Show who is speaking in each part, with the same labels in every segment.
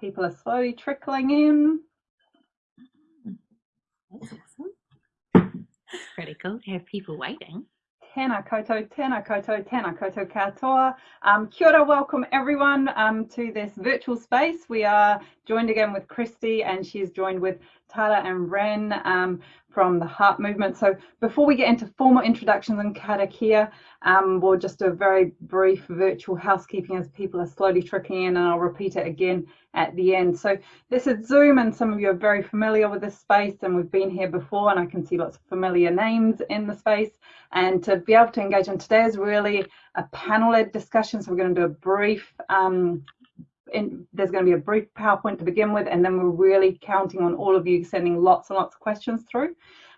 Speaker 1: People are slowly trickling in.
Speaker 2: That's awesome. Pretty cool to have people waiting.
Speaker 1: Tēnā koutou, tēnā koutou, tēnā koutou katoa. Um, kia ora, welcome everyone um, to this virtual space. We are joined again with Christy and she's joined with Tara and Ren um, from the Heart Movement. So before we get into formal introductions and karakia, um, we'll just do a very brief virtual housekeeping as people are slowly trickling in and I'll repeat it again at the end. So this is Zoom and some of you are very familiar with this space and we've been here before and I can see lots of familiar names in the space. And to be able to engage in today is really a panel-led discussion. So we're going to do a brief um, in, there's going to be a brief PowerPoint to begin with, and then we're really counting on all of you sending lots and lots of questions through.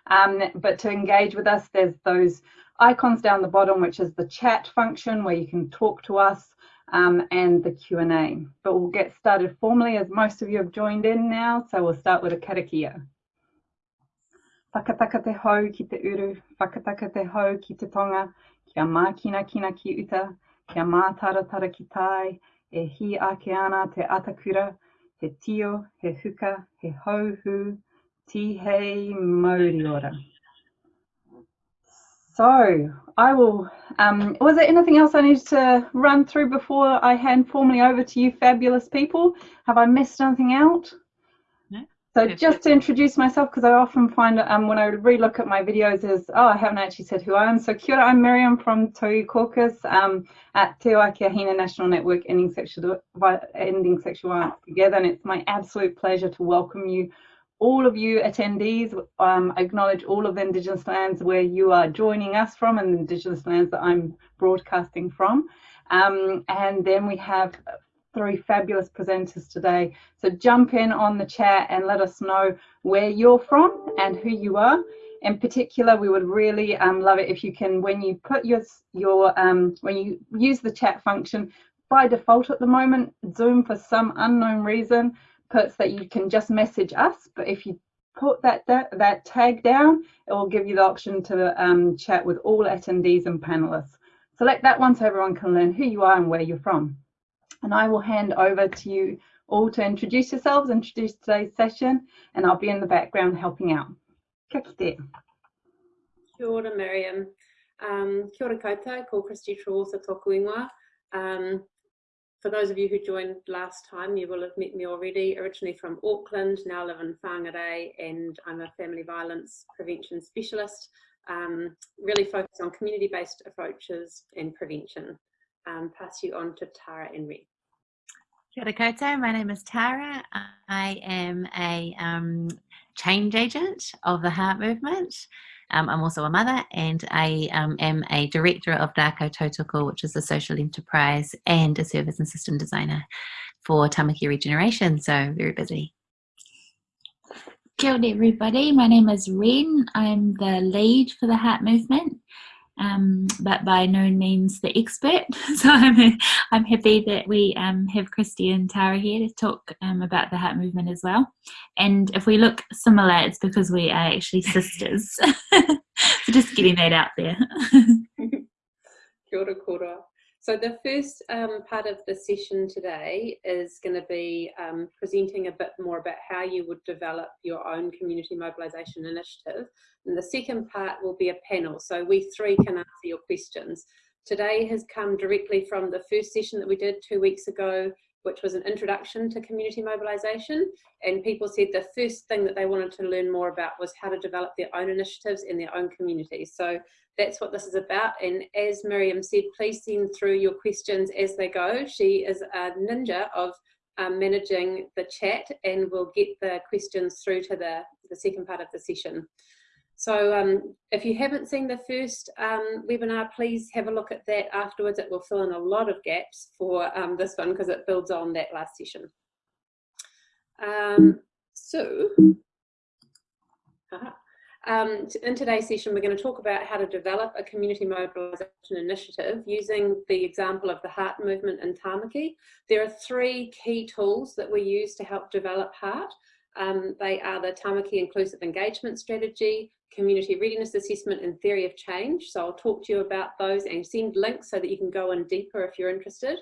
Speaker 1: Um, but to engage with us, there's those icons down the bottom, which is the chat function where you can talk to us um, and the Q&A. But we'll get started formally as most of you have joined in now. So we'll start with a karakia. Whakataka te hau ki te uru, whakataka te hau ki te tonga, kia mākina kina kina ki uta, kia mātaratara ki tai, e hi ake ana te atakura, he tio, he huka, he hauhu. So I will, um, was there anything else I needed to run through before I hand formally over to you fabulous people? Have I missed anything out? So just to introduce myself, because I often find um, when I relook at my videos is, oh, I haven't actually said who I am. So kia ora, I'm Miriam from Tohu Caucus um, at Te Ohaakii a Hine National Network Ending Sexual, Ending Sexual Violence Together. And it's my absolute pleasure to welcome you, all of you attendees. Um, acknowledge all of the Indigenous lands where you are joining us from and the Indigenous lands that I'm broadcasting from. Um, and then we have three fabulous presenters today. So jump in on the chat and let us know where you're from and who you are. In particular, we would really um, love it if you can, when you put your, your um, when you use the chat function, by default at the moment, Zoom for some unknown reason puts that you can just message us, but if you put that, that, that tag down, it will give you the option to um, chat with all attendees and panelists. Select that one so everyone can learn who you are and where you're from and I will hand over to you all to introduce yourselves, introduce today's session, and I'll be in the background helping out. Kia kite.
Speaker 3: Kia ora, Miriam. Um, kia ora koutou, ko Christy Trewartha tōku ingoa. Um, for those of you who joined last time, you will have met me already, originally from Auckland, now live in Whangarei, and I'm a family violence prevention specialist, um, really focused on community-based approaches and prevention. Um, pass you on to Tara and Ren.
Speaker 2: Kia ora koutou, my name is Tara. I am a um, change agent of the Heart Movement. Um, I'm also a mother and I um, am a director of Dako Tautoko, which is a social enterprise and a service and system designer for Tamaki Regeneration, so very busy.
Speaker 4: Kia ora everybody, my name is Ren. I'm the lead for the Heart Movement um, but by no means the expert. So I'm, I'm happy that we um, have Christy and Tara here to talk um, about the heart movement as well. And if we look similar, it's because we are actually sisters. so just getting that out there.
Speaker 3: Kia ora, kia ora. So the first um, part of the session today is going to be um, presenting a bit more about how you would develop your own community mobilisation initiative. And the second part will be a panel, so we three can answer your questions. Today has come directly from the first session that we did two weeks ago, which was an introduction to community mobilisation. And people said the first thing that they wanted to learn more about was how to develop their own initiatives in their own communities. So that's what this is about. And as Miriam said, please send through your questions as they go. She is a ninja of um, managing the chat and we'll get the questions through to the, the second part of the session. So um, if you haven't seen the first um, webinar, please have a look at that afterwards. It will fill in a lot of gaps for um, this one because it builds on that last session. Um, so, um, in today's session, we're going to talk about how to develop a community mobilisation initiative using the example of the heart movement in Tamaki. There are three key tools that we use to help develop heart. Um, they are the Tamaki Inclusive Engagement Strategy, Community Readiness Assessment and Theory of Change. So I'll talk to you about those and send links so that you can go in deeper if you're interested.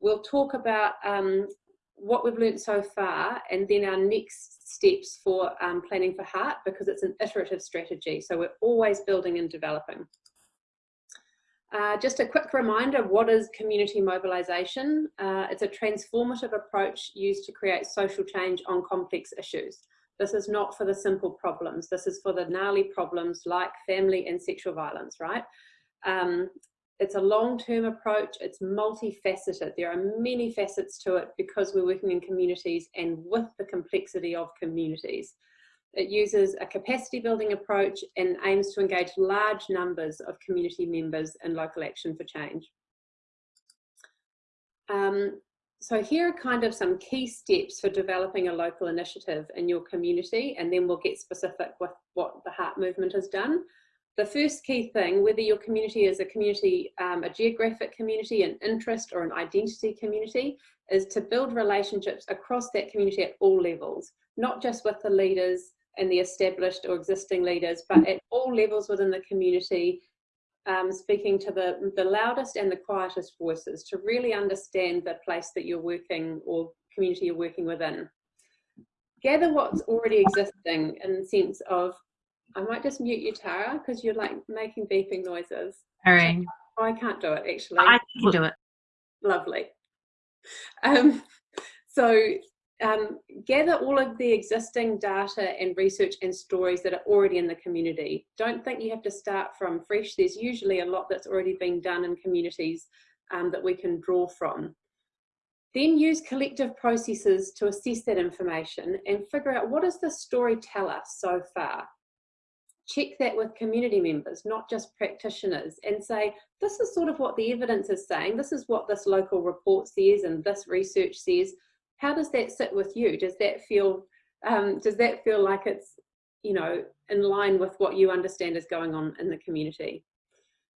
Speaker 3: We'll talk about um, what we've learned so far and then our next steps for um, planning for heart because it's an iterative strategy. So we're always building and developing. Uh, just a quick reminder, what is community mobilisation? Uh, it's a transformative approach used to create social change on complex issues. This is not for the simple problems. This is for the gnarly problems like family and sexual violence, right? Um, it's a long-term approach. It's multifaceted. There are many facets to it because we're working in communities and with the complexity of communities. It uses a capacity building approach and aims to engage large numbers of community members in local action for change. Um, so here are kind of some key steps for developing a local initiative in your community and then we'll get specific with what the Heart Movement has done. The first key thing, whether your community is a community, um, a geographic community, an interest or an identity community, is to build relationships across that community at all levels, not just with the leaders and the established or existing leaders, but at all levels within the community, um, speaking to the, the loudest and the quietest voices to really understand the place that you're working or community you're working within. Gather what's already existing in the sense of, I might just mute you, Tara, because you're like making beeping noises.
Speaker 2: All right.
Speaker 3: I can't do it actually.
Speaker 2: I can do it.
Speaker 3: Lovely. Um, so um, gather all of the existing data and research and stories that are already in the community. Don't think you have to start from fresh. There's usually a lot that's already been done in communities um, that we can draw from. Then use collective processes to assess that information and figure out what does the story tell us so far. Check that with community members, not just practitioners, and say, this is sort of what the evidence is saying, this is what this local report says and this research says, how does that sit with you? Does that feel, um, does that feel like it's, you know, in line with what you understand is going on in the community?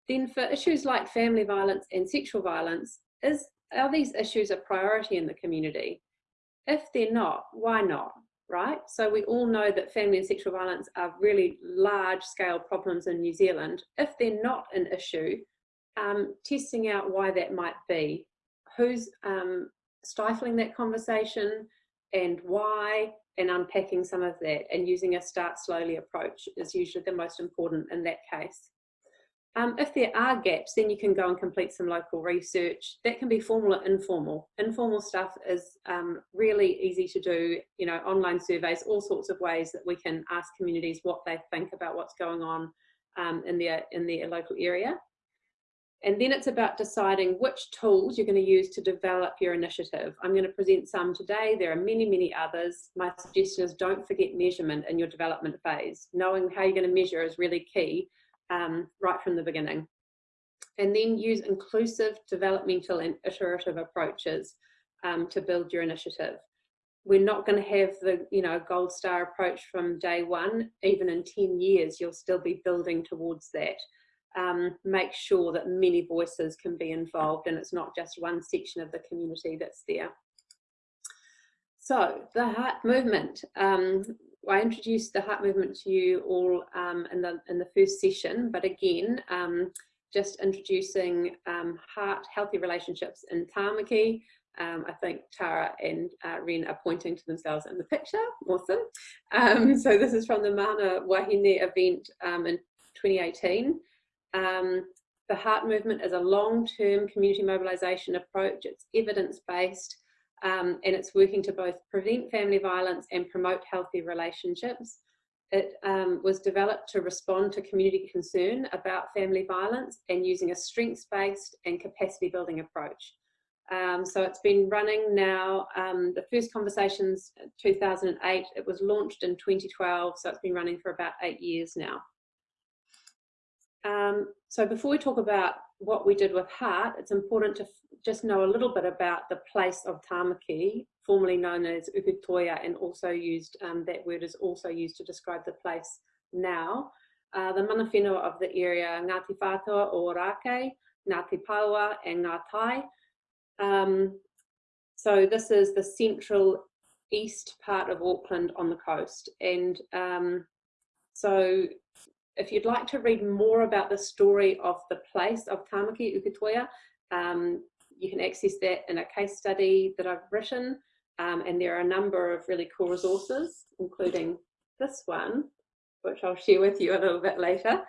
Speaker 3: Then for issues like family violence and sexual violence, is, are these issues a priority in the community? If they're not, why not? Right? So we all know that family and sexual violence are really large scale problems in New Zealand. If they're not an issue, um, testing out why that might be. Who's um, stifling that conversation and why and unpacking some of that and using a start slowly approach is usually the most important in that case. Um, if there are gaps, then you can go and complete some local research. That can be formal or informal. Informal stuff is um, really easy to do, you know, online surveys, all sorts of ways that we can ask communities what they think about what's going on um, in, their, in their local area. And then it's about deciding which tools you're going to use to develop your initiative. I'm going to present some today. There are many, many others. My suggestion is don't forget measurement in your development phase. Knowing how you're going to measure is really key um, right from the beginning. And then use inclusive, developmental and iterative approaches um, to build your initiative. We're not going to have the you know gold star approach from day one. Even in 10 years, you'll still be building towards that um, make sure that many voices can be involved and it's not just one section of the community that's there. So the heart movement. Um, I introduced the heart movement to you all um, in, the, in the first session, but again, um, just introducing um, heart healthy relationships in Tamaki. Um, I think Tara and uh, Ren are pointing to themselves in the picture. Awesome. Um, so this is from the Mana Wahine event um, in 2018. Um, the Heart Movement is a long-term community mobilisation approach. It's evidence-based um, and it's working to both prevent family violence and promote healthy relationships. It um, was developed to respond to community concern about family violence and using a strengths-based and capacity building approach. Um, so it's been running now, um, the first conversations 2008, it was launched in 2012, so it's been running for about eight years now. Um, so before we talk about what we did with Heart, it's important to just know a little bit about the place of Tamaki, formerly known as Ukutoia, and also used, um, that word is also used to describe the place now. Uh, the mana whenua of the area, Ngāti Whātua Ōrākei, Ngāti Paoa and Ngāi Tai. Um, so this is the central east part of Auckland on the coast. And um, so if you'd like to read more about the story of the place of Tamaki Ukutoia, um, you can access that in a case study that I've written. Um, and there are a number of really cool resources, including this one, which I'll share with you a little bit later.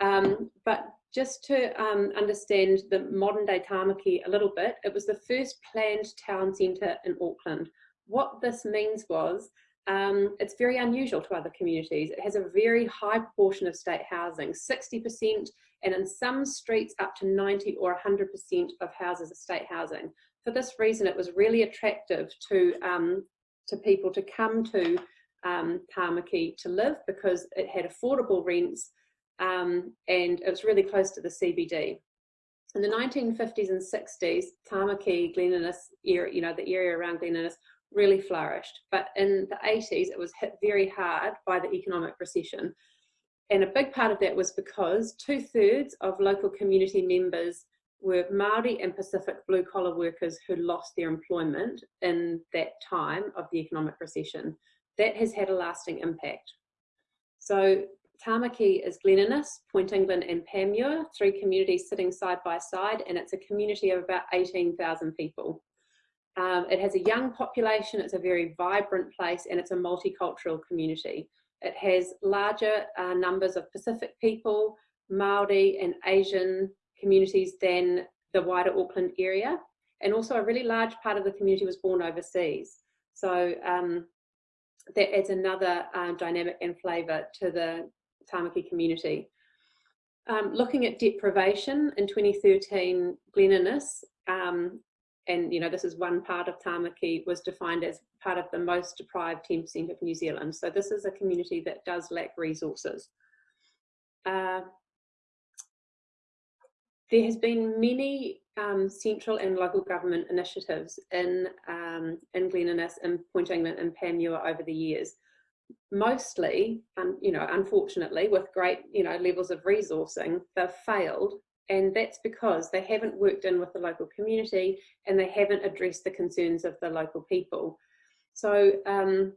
Speaker 3: Um, but just to um, understand the modern day Tamaki a little bit, it was the first planned town centre in Auckland. What this means was um, it's very unusual to other communities. It has a very high proportion of state housing, 60%, and in some streets up to 90 or 100% of houses are state housing. For this reason, it was really attractive to, um, to people to come to um, Tamaki to live because it had affordable rents um, and it was really close to the CBD. In the 1950s and 60s, Tamaki, Glen area, you know, the area around Glen really flourished. But in the 80s, it was hit very hard by the economic recession. And a big part of that was because two thirds of local community members were Maori and Pacific blue collar workers who lost their employment in that time of the economic recession. That has had a lasting impact. So Tamaki is Glen Innes, Point England and Panmure, three communities sitting side by side, and it's a community of about 18,000 people. Um, it has a young population, it's a very vibrant place, and it's a multicultural community. It has larger uh, numbers of Pacific people, Maori and Asian communities than the wider Auckland area. And also a really large part of the community was born overseas. So um, that adds another um, dynamic and flavour to the Tamaki community. Um, looking at deprivation in 2013, Glen Innes, um, and you know this is one part of Tamaki, was defined as part of the most deprived 10% of New Zealand. So this is a community that does lack resources. Uh, there has been many um, central and local government initiatives in, um, in Glen Innes, in Point England and Panmure over the years. Mostly, um, you know, unfortunately, with great, you know, levels of resourcing, they've failed. And that's because they haven't worked in with the local community and they haven't addressed the concerns of the local people. So um,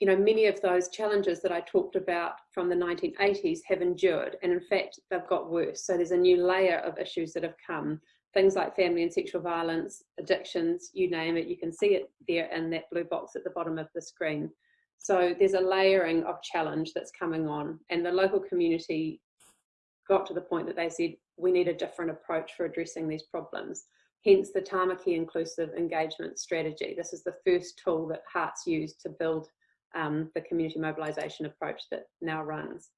Speaker 3: you know, many of those challenges that I talked about from the 1980s have endured, and in fact, they've got worse. So there's a new layer of issues that have come. Things like family and sexual violence, addictions, you name it, you can see it there in that blue box at the bottom of the screen. So there's a layering of challenge that's coming on, and the local community got to the point that they said, we need a different approach for addressing these problems. Hence the Tamaki Inclusive Engagement Strategy. This is the first tool that Hearts used to build um, the community mobilisation approach that now runs.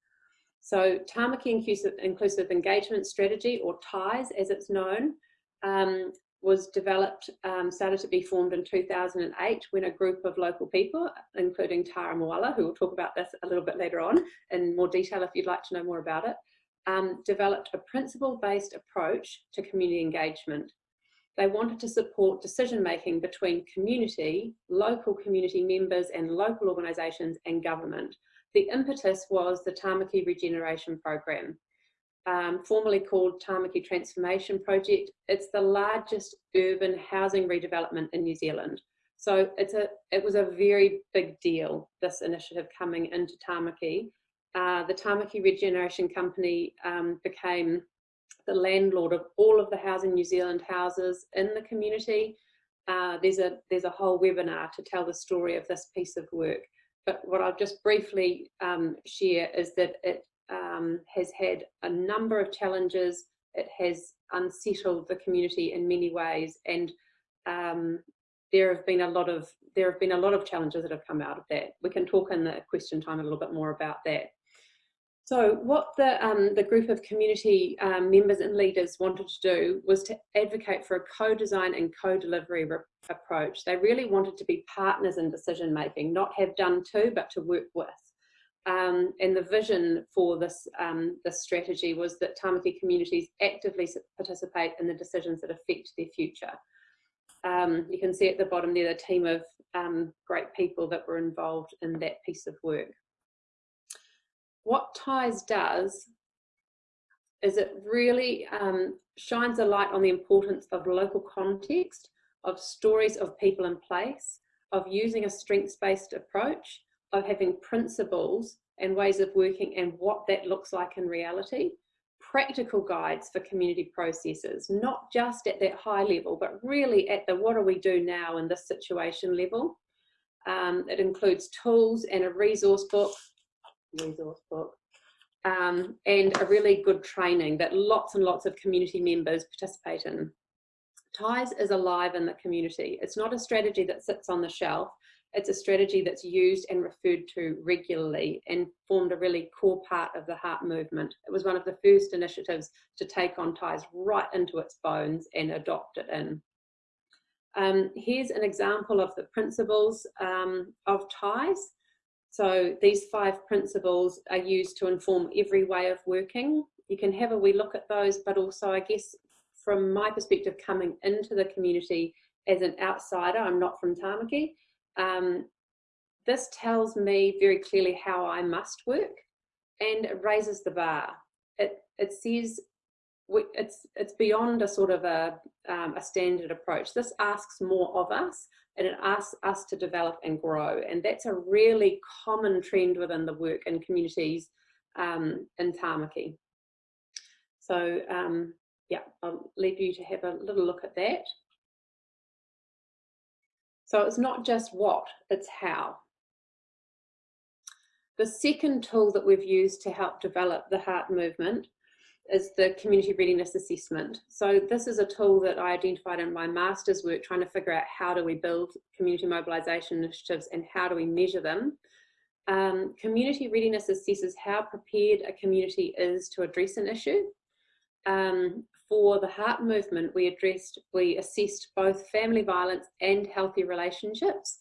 Speaker 3: So Tamaki Inclusive, Inclusive Engagement Strategy, or TIES as it's known, um, was developed, um, started to be formed in 2008 when a group of local people, including Tara Moala, who will talk about this a little bit later on in more detail if you'd like to know more about it, um, developed a principle-based approach to community engagement they wanted to support decision making between community, local community members and local organisations and government. The impetus was the Tamaki Regeneration Program, um, formerly called Tamaki Transformation Project. It's the largest urban housing redevelopment in New Zealand. So it's a, it was a very big deal, this initiative coming into Tamaki. Uh, the Tamaki Regeneration Company um, became the landlord of all of the Housing New Zealand houses in the community. Uh, there's a there's a whole webinar to tell the story of this piece of work. But what I'll just briefly um, share is that it um, has had a number of challenges. It has unsettled the community in many ways, and um, there have been a lot of there have been a lot of challenges that have come out of that. We can talk in the question time a little bit more about that. So what the, um, the group of community um, members and leaders wanted to do was to advocate for a co-design and co-delivery approach. They really wanted to be partners in decision making, not have done to, but to work with. Um, and the vision for this, um, this strategy was that Tamaki communities actively participate in the decisions that affect their future. Um, you can see at the bottom there the team of um, great people that were involved in that piece of work what TIES does is it really um, shines a light on the importance of local context, of stories of people in place, of using a strengths-based approach, of having principles and ways of working and what that looks like in reality, practical guides for community processes, not just at that high level, but really at the what do we do now in this situation level. Um, it includes tools and a resource book, resource book, um, and a really good training that lots and lots of community members participate in. TIES is alive in the community. It's not a strategy that sits on the shelf. It's a strategy that's used and referred to regularly and formed a really core part of the heart movement. It was one of the first initiatives to take on TIES right into its bones and adopt it in. Um, here's an example of the principles um, of TIES. So these five principles are used to inform every way of working. You can have a wee look at those, but also I guess from my perspective coming into the community as an outsider, I'm not from Tamaki, um, this tells me very clearly how I must work and it raises the bar. It, it says it's, it's beyond a sort of a, um, a standard approach. This asks more of us and it asks us to develop and grow. And that's a really common trend within the work in communities um, in Tamaki. So um, yeah, I'll leave you to have a little look at that. So it's not just what, it's how. The second tool that we've used to help develop the heart movement is the community readiness assessment. So this is a tool that I identified in my master's work trying to figure out how do we build community mobilisation initiatives and how do we measure them. Um, community readiness assesses how prepared a community is to address an issue. Um, for the heart movement, we addressed, we assessed both family violence and healthy relationships.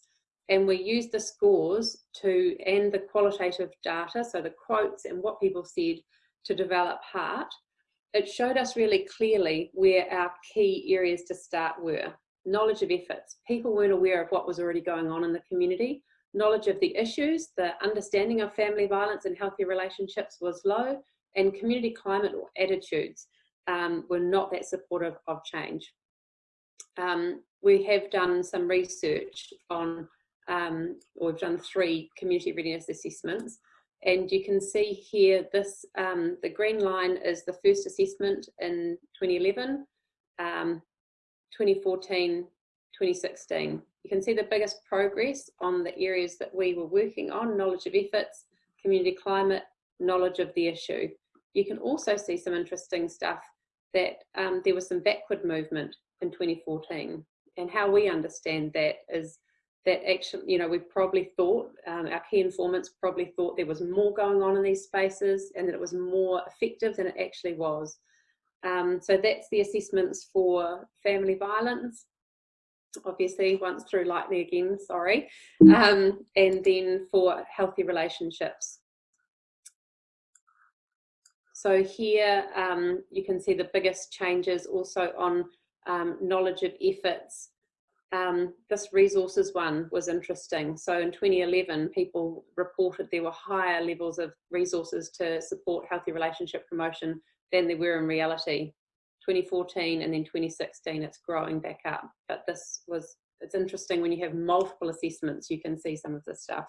Speaker 3: And we used the scores to, and the qualitative data, so the quotes and what people said to develop heart. It showed us really clearly where our key areas to start were. Knowledge of efforts. People weren't aware of what was already going on in the community. Knowledge of the issues, the understanding of family violence and healthy relationships was low, and community climate or attitudes um, were not that supportive of change. Um, we have done some research on, um, or we've done three community readiness assessments, and you can see here this, um, the green line is the first assessment in 2011, um, 2014, 2016. You can see the biggest progress on the areas that we were working on, knowledge of efforts, community climate, knowledge of the issue. You can also see some interesting stuff that um, there was some backward movement in 2014. And how we understand that is that actually, you know, we probably thought, um, our key informants probably thought there was more going on in these spaces and that it was more effective than it actually was. Um, so that's the assessments for family violence, obviously once through lightning again, sorry, um, and then for healthy relationships. So here um, you can see the biggest changes also on um, knowledge of efforts. Um, this resources one was interesting. So in 2011, people reported there were higher levels of resources to support healthy relationship promotion than there were in reality. 2014 and then 2016, it's growing back up. But this was, it's interesting when you have multiple assessments, you can see some of this stuff.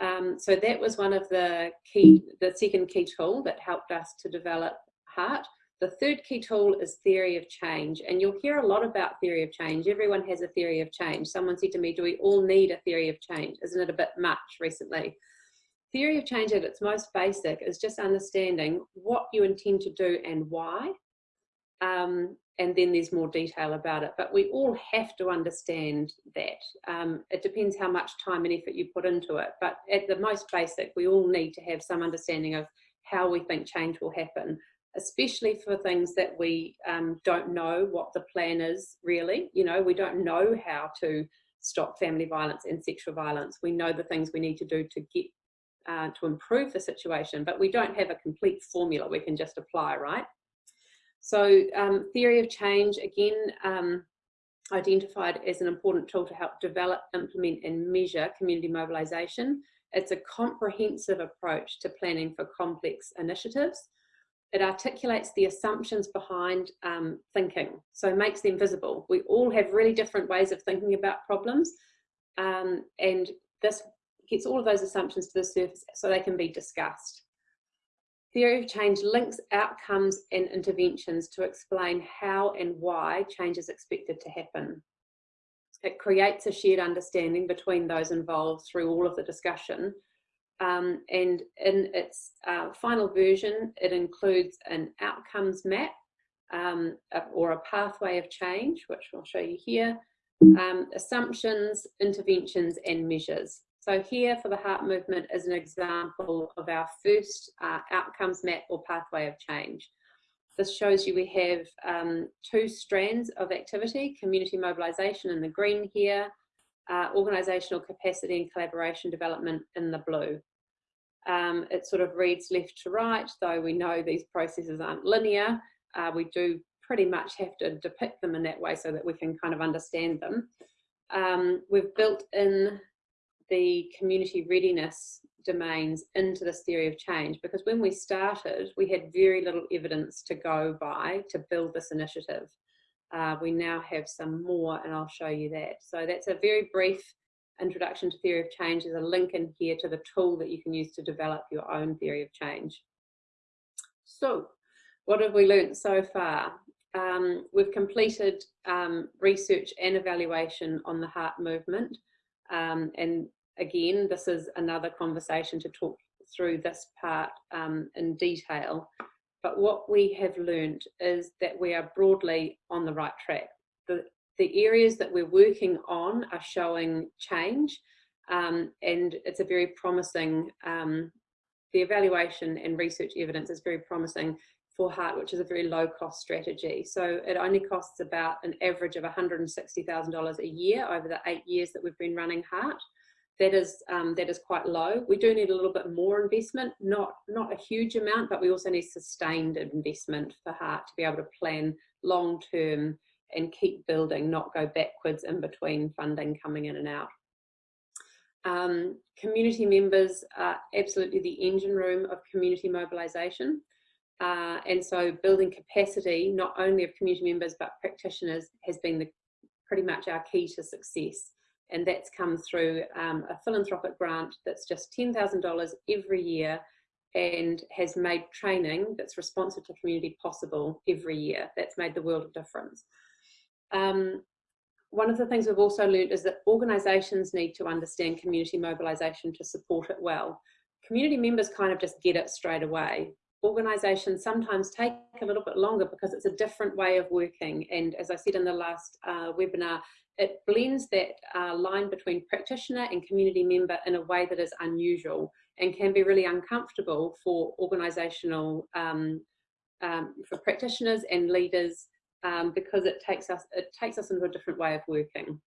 Speaker 3: Um, so that was one of the key, the second key tool that helped us to develop HEART. The third key tool is theory of change. And you'll hear a lot about theory of change. Everyone has a theory of change. Someone said to me, do we all need a theory of change? Isn't it a bit much recently? Theory of change at its most basic is just understanding what you intend to do and why. Um, and then there's more detail about it. But we all have to understand that. Um, it depends how much time and effort you put into it. But at the most basic, we all need to have some understanding of how we think change will happen, especially for things that we um, don't know what the plan is really. You know, we don't know how to stop family violence and sexual violence. We know the things we need to do to get uh, to improve the situation, but we don't have a complete formula we can just apply, right? So um, theory of change, again, um, identified as an important tool to help develop, implement and measure community mobilisation. It's a comprehensive approach to planning for complex initiatives. It articulates the assumptions behind um, thinking, so makes them visible. We all have really different ways of thinking about problems um, and this gets all of those assumptions to the surface so they can be discussed. Theory of change links outcomes and interventions to explain how and why change is expected to happen. It creates a shared understanding between those involved through all of the discussion. Um, and in its uh, final version, it includes an outcomes map um, or a pathway of change, which I'll show you here, um, assumptions, interventions, and measures. So here for the heart movement is an example of our first uh, outcomes map or pathway of change. This shows you we have um, two strands of activity, community mobilisation in the green here, uh, organisational capacity and collaboration development in the blue. Um, it sort of reads left to right, though we know these processes aren't linear. Uh, we do pretty much have to depict them in that way so that we can kind of understand them. Um, we've built in the community readiness domains into this theory of change because when we started, we had very little evidence to go by to build this initiative. Uh, we now have some more and I'll show you that. So that's a very brief introduction to theory of change. There's a link in here to the tool that you can use to develop your own theory of change. So what have we learned so far? Um, we've completed um, research and evaluation on the heart movement um, and again, this is another conversation to talk through this part um, in detail. But what we have learned is that we are broadly on the right track. The, the areas that we're working on are showing change um, and it's a very promising, um, the evaluation and research evidence is very promising for heart, which is a very low cost strategy. So it only costs about an average of $160,000 a year over the eight years that we've been running heart that is um, that is quite low. We do need a little bit more investment, not not a huge amount, but we also need sustained investment for Heart to be able to plan long term and keep building, not go backwards in between funding coming in and out. Um, community members are absolutely the engine room of community mobilisation. Uh, and so building capacity, not only of community members, but practitioners has been the, pretty much our key to success and that's come through um, a philanthropic grant that's just $10,000 every year and has made training that's responsive to community possible every year. That's made the world of difference. Um, one of the things we've also learned is that organisations need to understand community mobilisation to support it well. Community members kind of just get it straight away. Organisations sometimes take a little bit longer because it's a different way of working. And as I said in the last uh, webinar, it blends that uh, line between practitioner and community member in a way that is unusual and can be really uncomfortable for organisational, um, um, for practitioners and leaders um, because it takes us it takes us into a different way of working.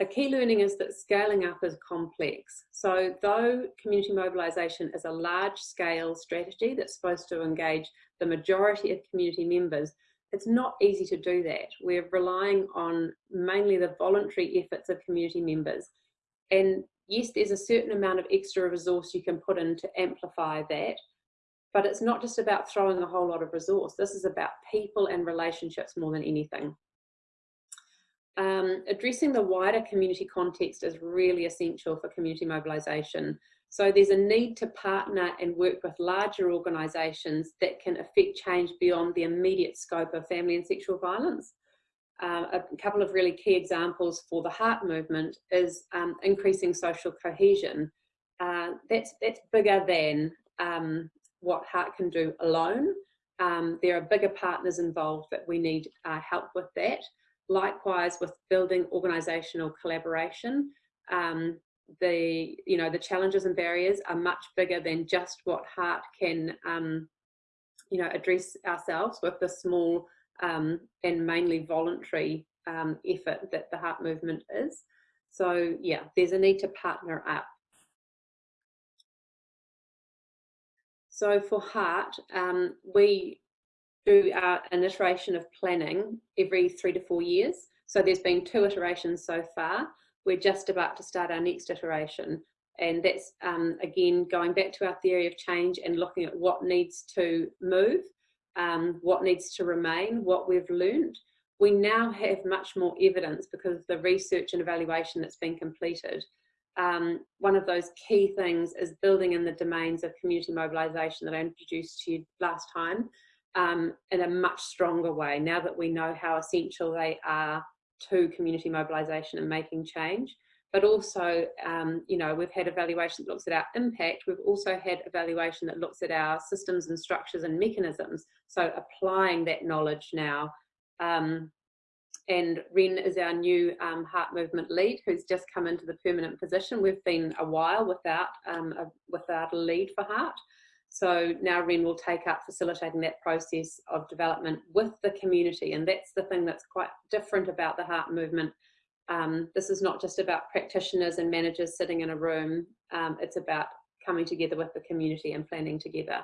Speaker 3: A key learning is that scaling up is complex. So though community mobilisation is a large scale strategy that's supposed to engage the majority of community members, it's not easy to do that. We're relying on mainly the voluntary efforts of community members. And yes, there's a certain amount of extra resource you can put in to amplify that, but it's not just about throwing a whole lot of resource. This is about people and relationships more than anything. Um, addressing the wider community context is really essential for community mobilisation. So there's a need to partner and work with larger organisations that can affect change beyond the immediate scope of family and sexual violence. Uh, a couple of really key examples for the heart movement is um, increasing social cohesion. Uh, that's, that's bigger than um, what heart can do alone. Um, there are bigger partners involved that we need uh, help with that. Likewise with building organisational collaboration. Um, the you know the challenges and barriers are much bigger than just what heart can um, you know address ourselves with the small um, and mainly voluntary um, effort that the heart movement is. So yeah there's a need to partner up. So for heart um, we do an iteration of planning every three to four years. So there's been two iterations so far we're just about to start our next iteration. And that's, um, again, going back to our theory of change and looking at what needs to move, um, what needs to remain, what we've learned. We now have much more evidence because of the research and evaluation that's been completed. um, one of those key things is building in the domains of community mobilisation that I introduced to you last time um, in a much stronger way now that we know how essential they are to community mobilisation and making change. But also, um, you know, we've had evaluation that looks at our impact. We've also had evaluation that looks at our systems and structures and mechanisms. So applying that knowledge now um, and Ren is our new um, heart movement lead who's just come into the permanent position. We've been a while without, um, a, without a lead for heart. So now Ren will take up facilitating that process of development with the community. And that's the thing that's quite different about the heart movement. Um, this is not just about practitioners and managers sitting in a room. Um, it's about coming together with the community and planning together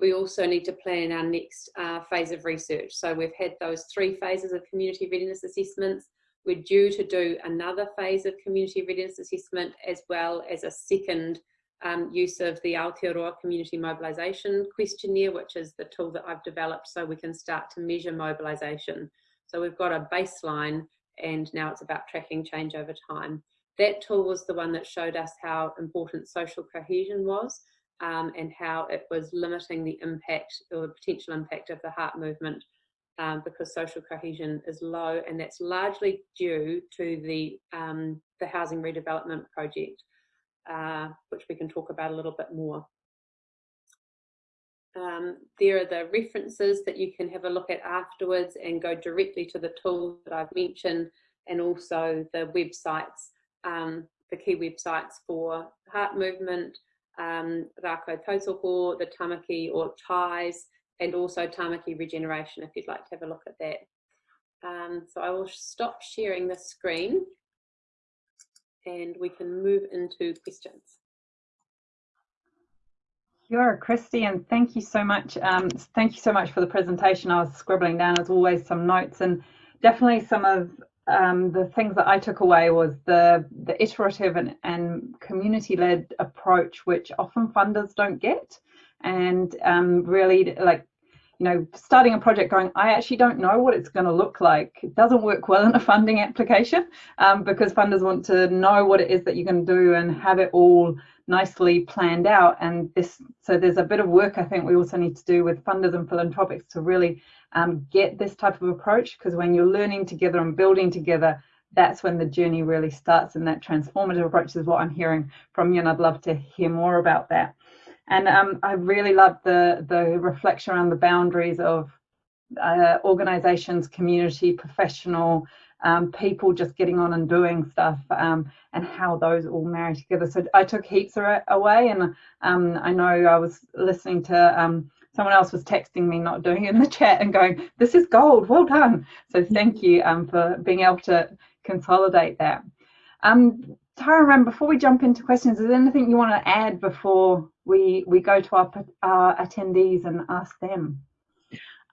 Speaker 3: we also need to plan our next uh, phase of research. So we've had those three phases of community readiness assessments. We're due to do another phase of community readiness assessment as well as a second um, use of the Aotearoa Community Mobilisation Questionnaire, which is the tool that I've developed so we can start to measure mobilisation. So we've got a baseline and now it's about tracking change over time. That tool was the one that showed us how important social cohesion was um, and how it was limiting the impact or the potential impact of the heart movement um, because social cohesion is low and that's largely due to the, um, the housing redevelopment project, uh, which we can talk about a little bit more. Um, there are the references that you can have a look at afterwards and go directly to the tools that I've mentioned and also the websites, um, the key websites for heart movement, um, Rako the Tamaki or ties, and also Tamaki regeneration if you'd like to have a look at that. Um, so I will stop sharing the screen and we can move into questions.
Speaker 1: Sure, Christy, and thank you so much. Um, thank you so much for the presentation. I was scribbling down as always some notes and definitely some of um, the things that I took away was the the iterative and, and community led approach, which often funders don't get, and um, really like you know starting a project going I actually don't know what it's going to look like. It doesn't work well in a funding application um, because funders want to know what it is that you're going to do and have it all nicely planned out. And this so there's a bit of work I think we also need to do with funders and philanthropics to really um, get this type of approach because when you're learning together and building together, that's when the journey really starts and that transformative approach is what I'm hearing from you and I'd love to hear more about that. And um, I really love the, the reflection around the boundaries of uh, organizations, community, professional, um, people just getting on and doing stuff um, and how those all marry together. So I took heaps away and um, I know I was listening to um, someone else was texting me, not doing it in the chat, and going, "This is gold. Well done." So thank you um, for being able to consolidate that. Um, Tara, Ram, before we jump into questions, is there anything you want to add before we we go to our, our attendees and ask them?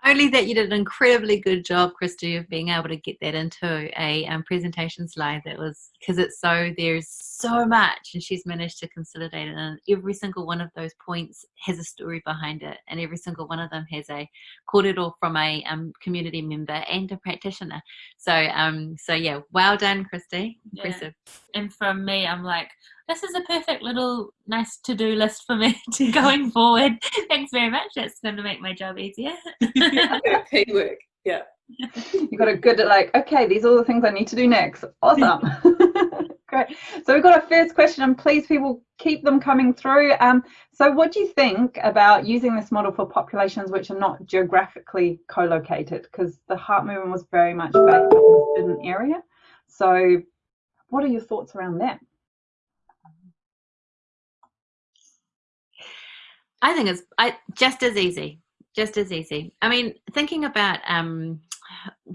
Speaker 2: only that you did an incredibly good job, Christy, of being able to get that into a um, presentation slide that was because it's so there's so much, and she's managed to consolidate it. And every single one of those points has a story behind it, and every single one of them has a all from a um, community member and a practitioner. So, um, so yeah, well done, Christy. Impressive.
Speaker 4: Yeah. And from me, I'm like, this is a perfect little nice to-do list for me to going forward. Thanks very much. That's going to make my job easier.
Speaker 3: Teamwork. Yeah.
Speaker 1: You got a good like, okay, these are all the things I need to do next. Awesome. Great. So we've got a first question, and please, people, keep them coming through. Um, so, what do you think about using this model for populations which are not geographically co-located? Because the heart movement was very much based in an area. So, what are your thoughts around that?
Speaker 2: I think it's I, just as easy, just as easy. I mean, thinking about um,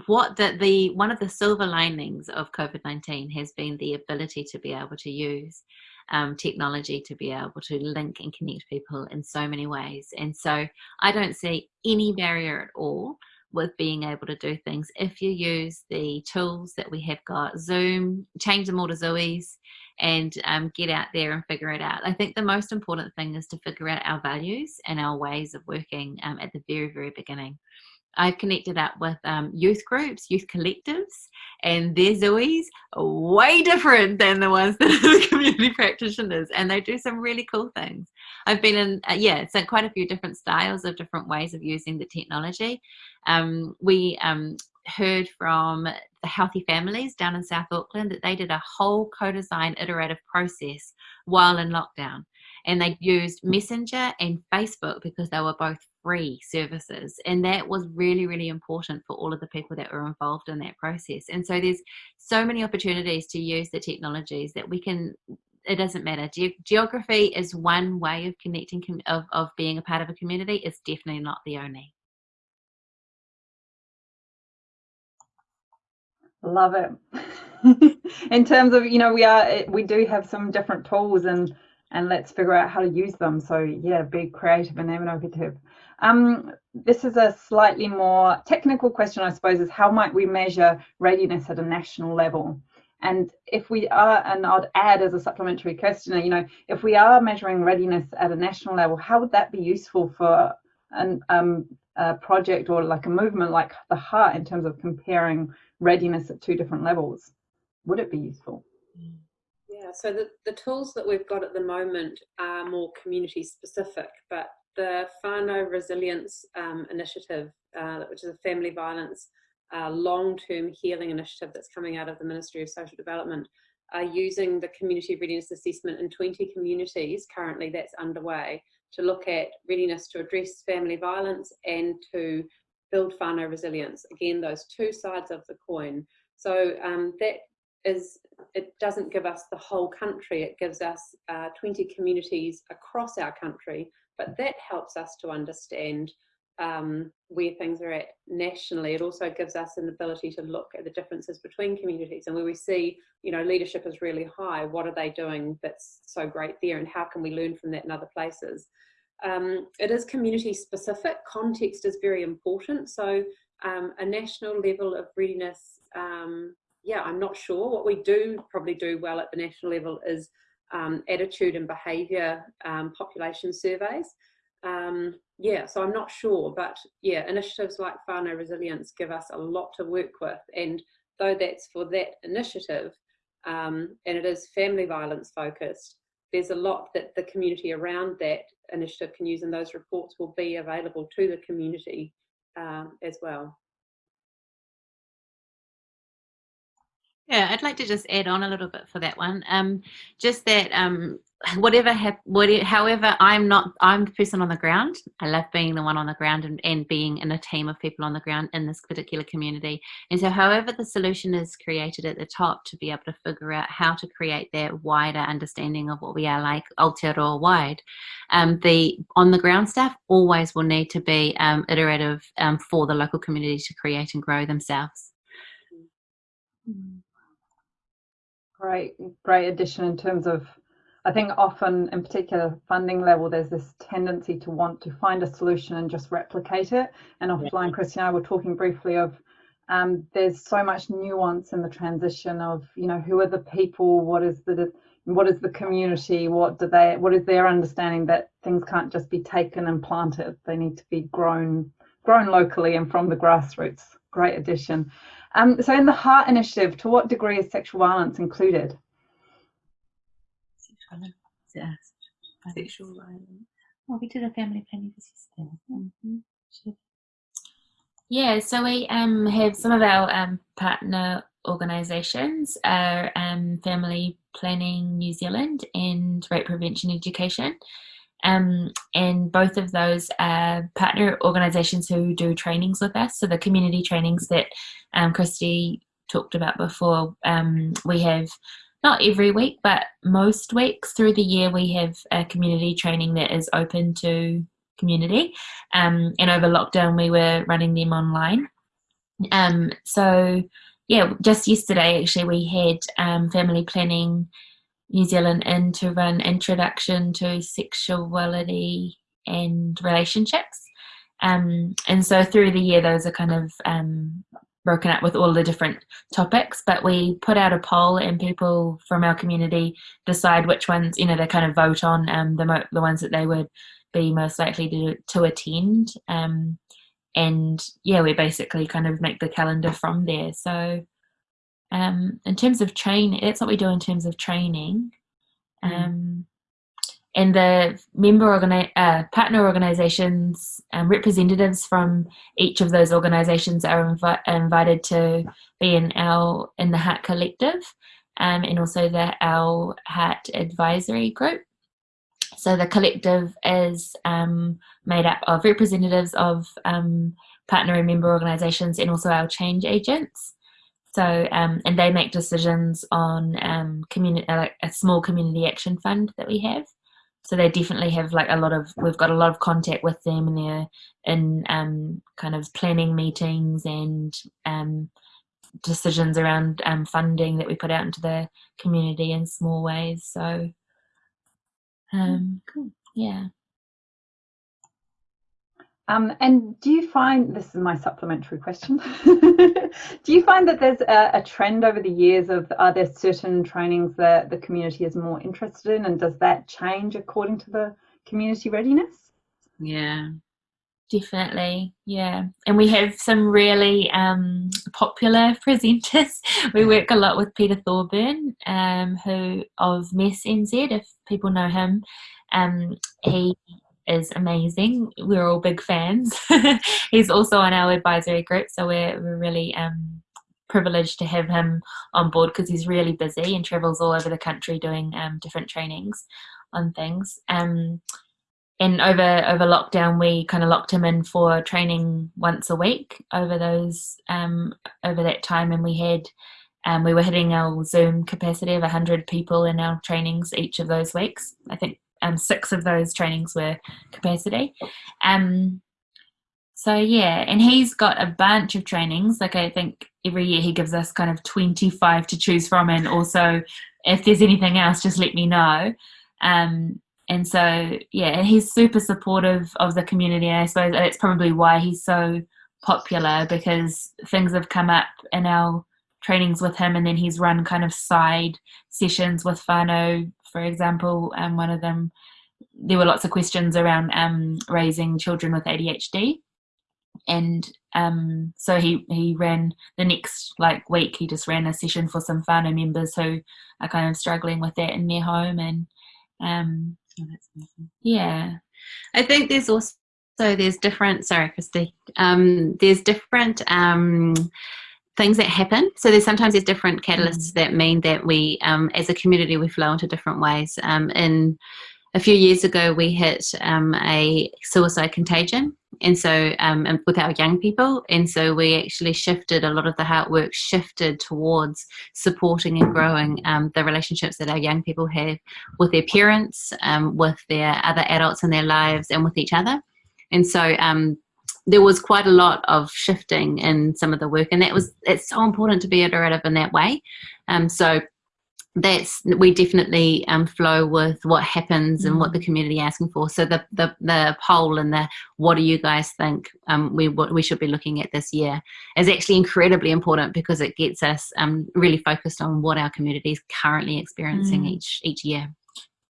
Speaker 2: what the, the one of the silver linings of COVID nineteen has been the ability to be able to use um, technology to be able to link and connect people in so many ways. And so I don't see any barrier at all with being able to do things if you use the tools that we have got zoom change them all to zoe's and um, get out there and figure it out. I think the most important thing is to figure out our values and our ways of working um, at the very, very beginning. I've connected up with um, youth groups, youth collectives, and their Zoes way different than the ones that are the community practitioners, and they do some really cool things. I've been in, uh, yeah, so quite a few different styles of different ways of using the technology. Um, we um, heard from the Healthy Families down in South Auckland that they did a whole co-design iterative process while in lockdown and they used Messenger and Facebook because they were both free services. And that was really, really important for all of the people that were involved in that process. And so there's so many opportunities to use the technologies that we can. It doesn't matter. Ge- geography is one way of connecting, of, of being a part of a community. It's definitely not the only.
Speaker 1: Love it. in terms of, you know, we are, we do have some different tools and and let's figure out how to use them. So yeah, be creative and innovative. Um, this is a slightly more technical question, I suppose, is how might we measure readiness at a national level? And if we are, and I'd add as a supplementary question, you know, if we are measuring readiness at a national level, how would that be useful for an, um, a project or like a movement like the Heart in terms of comparing readiness at two different levels? Would it be useful?
Speaker 3: Yeah, so the, the tools that we've got at the moment are more community specific, but the Whānau Resilience um, Initiative, uh, which is a family violence uh, long-term healing initiative that's coming out of the Ministry of Social Development, are using the community readiness assessment in 20 communities currently that's underway to look at readiness to address family violence and to build whānau resilience. Again, those two sides of the coin. So um, that is it doesn't give us the whole country, it gives us uh, 20 communities across our country, but that helps us to understand um, where things are at nationally. It also gives us an ability to look at the differences between communities and where we see, you know, leadership is really high, what are they doing that's so great there and how can we learn from that in other places? Um, it is community specific, context is very important. So um, a national level of readiness um, yeah, I'm not sure. What we do probably do well at the national level is um, attitude and behaviour um, population surveys. Um, yeah, so I'm not sure, but yeah, initiatives like whānau Resilience give us a lot to work with. And though that's for that initiative, and it is family violence focused, there's a lot that the community around that initiative can use, and those reports will be available to the community uh, as well.
Speaker 2: Yeah, I'd like to just add on a little bit for that one. Um, just that um, whatever, hap- whatever, however, I'm not, I'm the person on the ground. I love being the one on the ground and, and being in a team of people on the ground in this particular community. And so, however, the solution is created at the top to be able to figure out how to create that wider understanding of what we are like Aotearoa wide, um, the on the ground staff always will need to be um, iterative um, for the local community to create and grow themselves.
Speaker 1: Mm-hmm great, great addition in terms of, I think often in particular funding level, there's this tendency to want to find a solution and just replicate it. And offline, yeah. And I were talking briefly of um, there's so much nuance in the transition of, you know, who are the people, what is the what is the community, what do they, what is their understanding that things can't just be taken and planted, they need to be grown, grown locally and from the grassroots. Great addition. Um, so in the Heart Initiative, to what degree is sexual violence included?
Speaker 4: Sexual, sexual violence. Well, we did a family planning for Mm-hmm. Yeah, so we um, have some of our um, partner organisations are um, Family Planning New Zealand and Rape Prevention Education. Um, and both of those are partner organisations who do trainings with us. So the community trainings that um, Christy talked about before, um, we have not every week, but most weeks through the year, we have a community training that is open to community. Um, and over lockdown, we were running them online. Um, so yeah, just yesterday actually, we had um, family planning New Zealand in to run Introduction to Sexuality and Relationships. Um, and so through the year, those are kind of um, broken up with all the different topics. But we put out a poll, and people from our community decide which ones, you know, they kind of vote on um, the the ones that they would be most likely to to attend. Um, and yeah, we basically kind of make the calendar from there. So um, in terms of training, that's what we do in terms of training. Mm. Um, and the member organi- uh, partner organizations and representatives from each of those organizations are invi- invited to be in our in the heart collective um, and also the our heart advisory group so the collective is um, made up of representatives of um, partner and member organizations and also our change agents so um, and they make decisions on um, community uh, a small community action fund that we have. So they definitely have like a lot of we've got a lot of contact with them and they're in um, kind of planning meetings and um, decisions around um, funding that we put out into the community in small ways. So um, cool. yeah
Speaker 1: um, and do you find this is my supplementary question? do you find that there's a, a, trend over the years of are there certain trainings that the community is more interested in, and does that change according to the community readiness?
Speaker 2: Yeah,
Speaker 4: definitely. Yeah, and we have some really um, popular presenters. we work a lot with Peter Thorburn, um, who of Mess NZ, if people know him. Um, he is amazing. We're all big fans. He's also on our advisory group, so we're, we're really um, privileged to have him on board because he's really busy and travels all over the country doing um, different trainings on things. Um, and over over lockdown, we kind of locked him in for training once a week over those um, over that time, and we had. Um, we were hitting our Zoom capacity of 100 people in our trainings each of those weeks. I think um, six of those trainings were capacity. Um, so yeah, and he's got a bunch of trainings. Like I think every year he gives us kind of 25 to choose from, and also if there's anything else, just let me know. Um, and so yeah, he's super supportive of the community. And I suppose that's probably why he's so popular because things have come up in our trainings with him, and then he's run kind of side sessions with whānau for example, um, one of them, there were lots of questions around um, raising children with ADHD. And um, so he, he ran the next like week, he just ran a session for some whānau members who are kind of struggling with that in their home. And um, oh, yeah.
Speaker 2: I think there's also, so there's different, sorry, Christy, um, there's different um, things that happen. So there's sometimes there's different catalysts mm. that mean that we, um, as a community, we flow into different ways. Um, in a few years ago, we hit um, a suicide contagion, and so um, with our young people, and so we actually shifted a lot of the heart work shifted towards supporting and growing um, the relationships that our young people have with their parents, um, with their other adults in their lives, and with each other. And so um, there was quite a lot of shifting in some of the work and that was it's so important to be iterative in that way um, so that's we definitely um, flow with what happens and what the mm. community asking for so the the, the poll and the what do you guys think um, we what we should be looking at this year is actually incredibly important because it gets us um, really focused on what our community is currently experiencing mm. each each year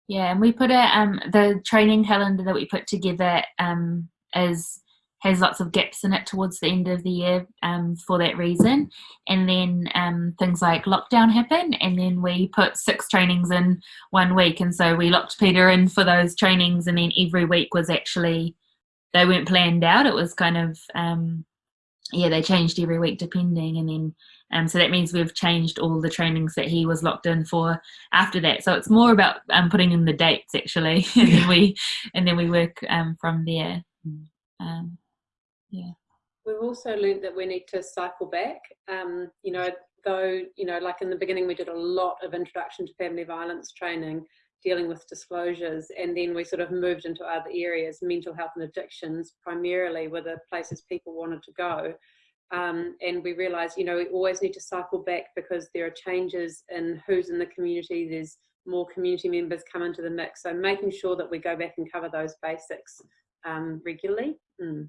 Speaker 4: yeah and we put a um, the training calendar that we put together um, is has lots of gaps in it towards the end of the year um, for that reason. And then um, things like lockdown happen, and then we put six trainings in one week. And so we locked Peter in for those trainings, and then every week was actually, they weren't planned out. It was kind of, um, yeah, they changed every week depending. And then, um, so that means we've changed all the trainings that he was locked in for after that. So it's more about um, putting in the dates actually, and then we, and then we work um, from there. Yeah.
Speaker 3: We've also learned that we need to cycle back. Um, you know, though, you know, like in the beginning, we did a lot of introduction to family violence training, dealing with disclosures, and then we sort of moved into other areas. Mental health and addictions primarily were the places people wanted to go. Um, and we realized, you know, we always need to cycle back because there are changes in who's in the community. There's more community members come into the mix. So making sure that we go back and cover those basics um, regularly. Mm.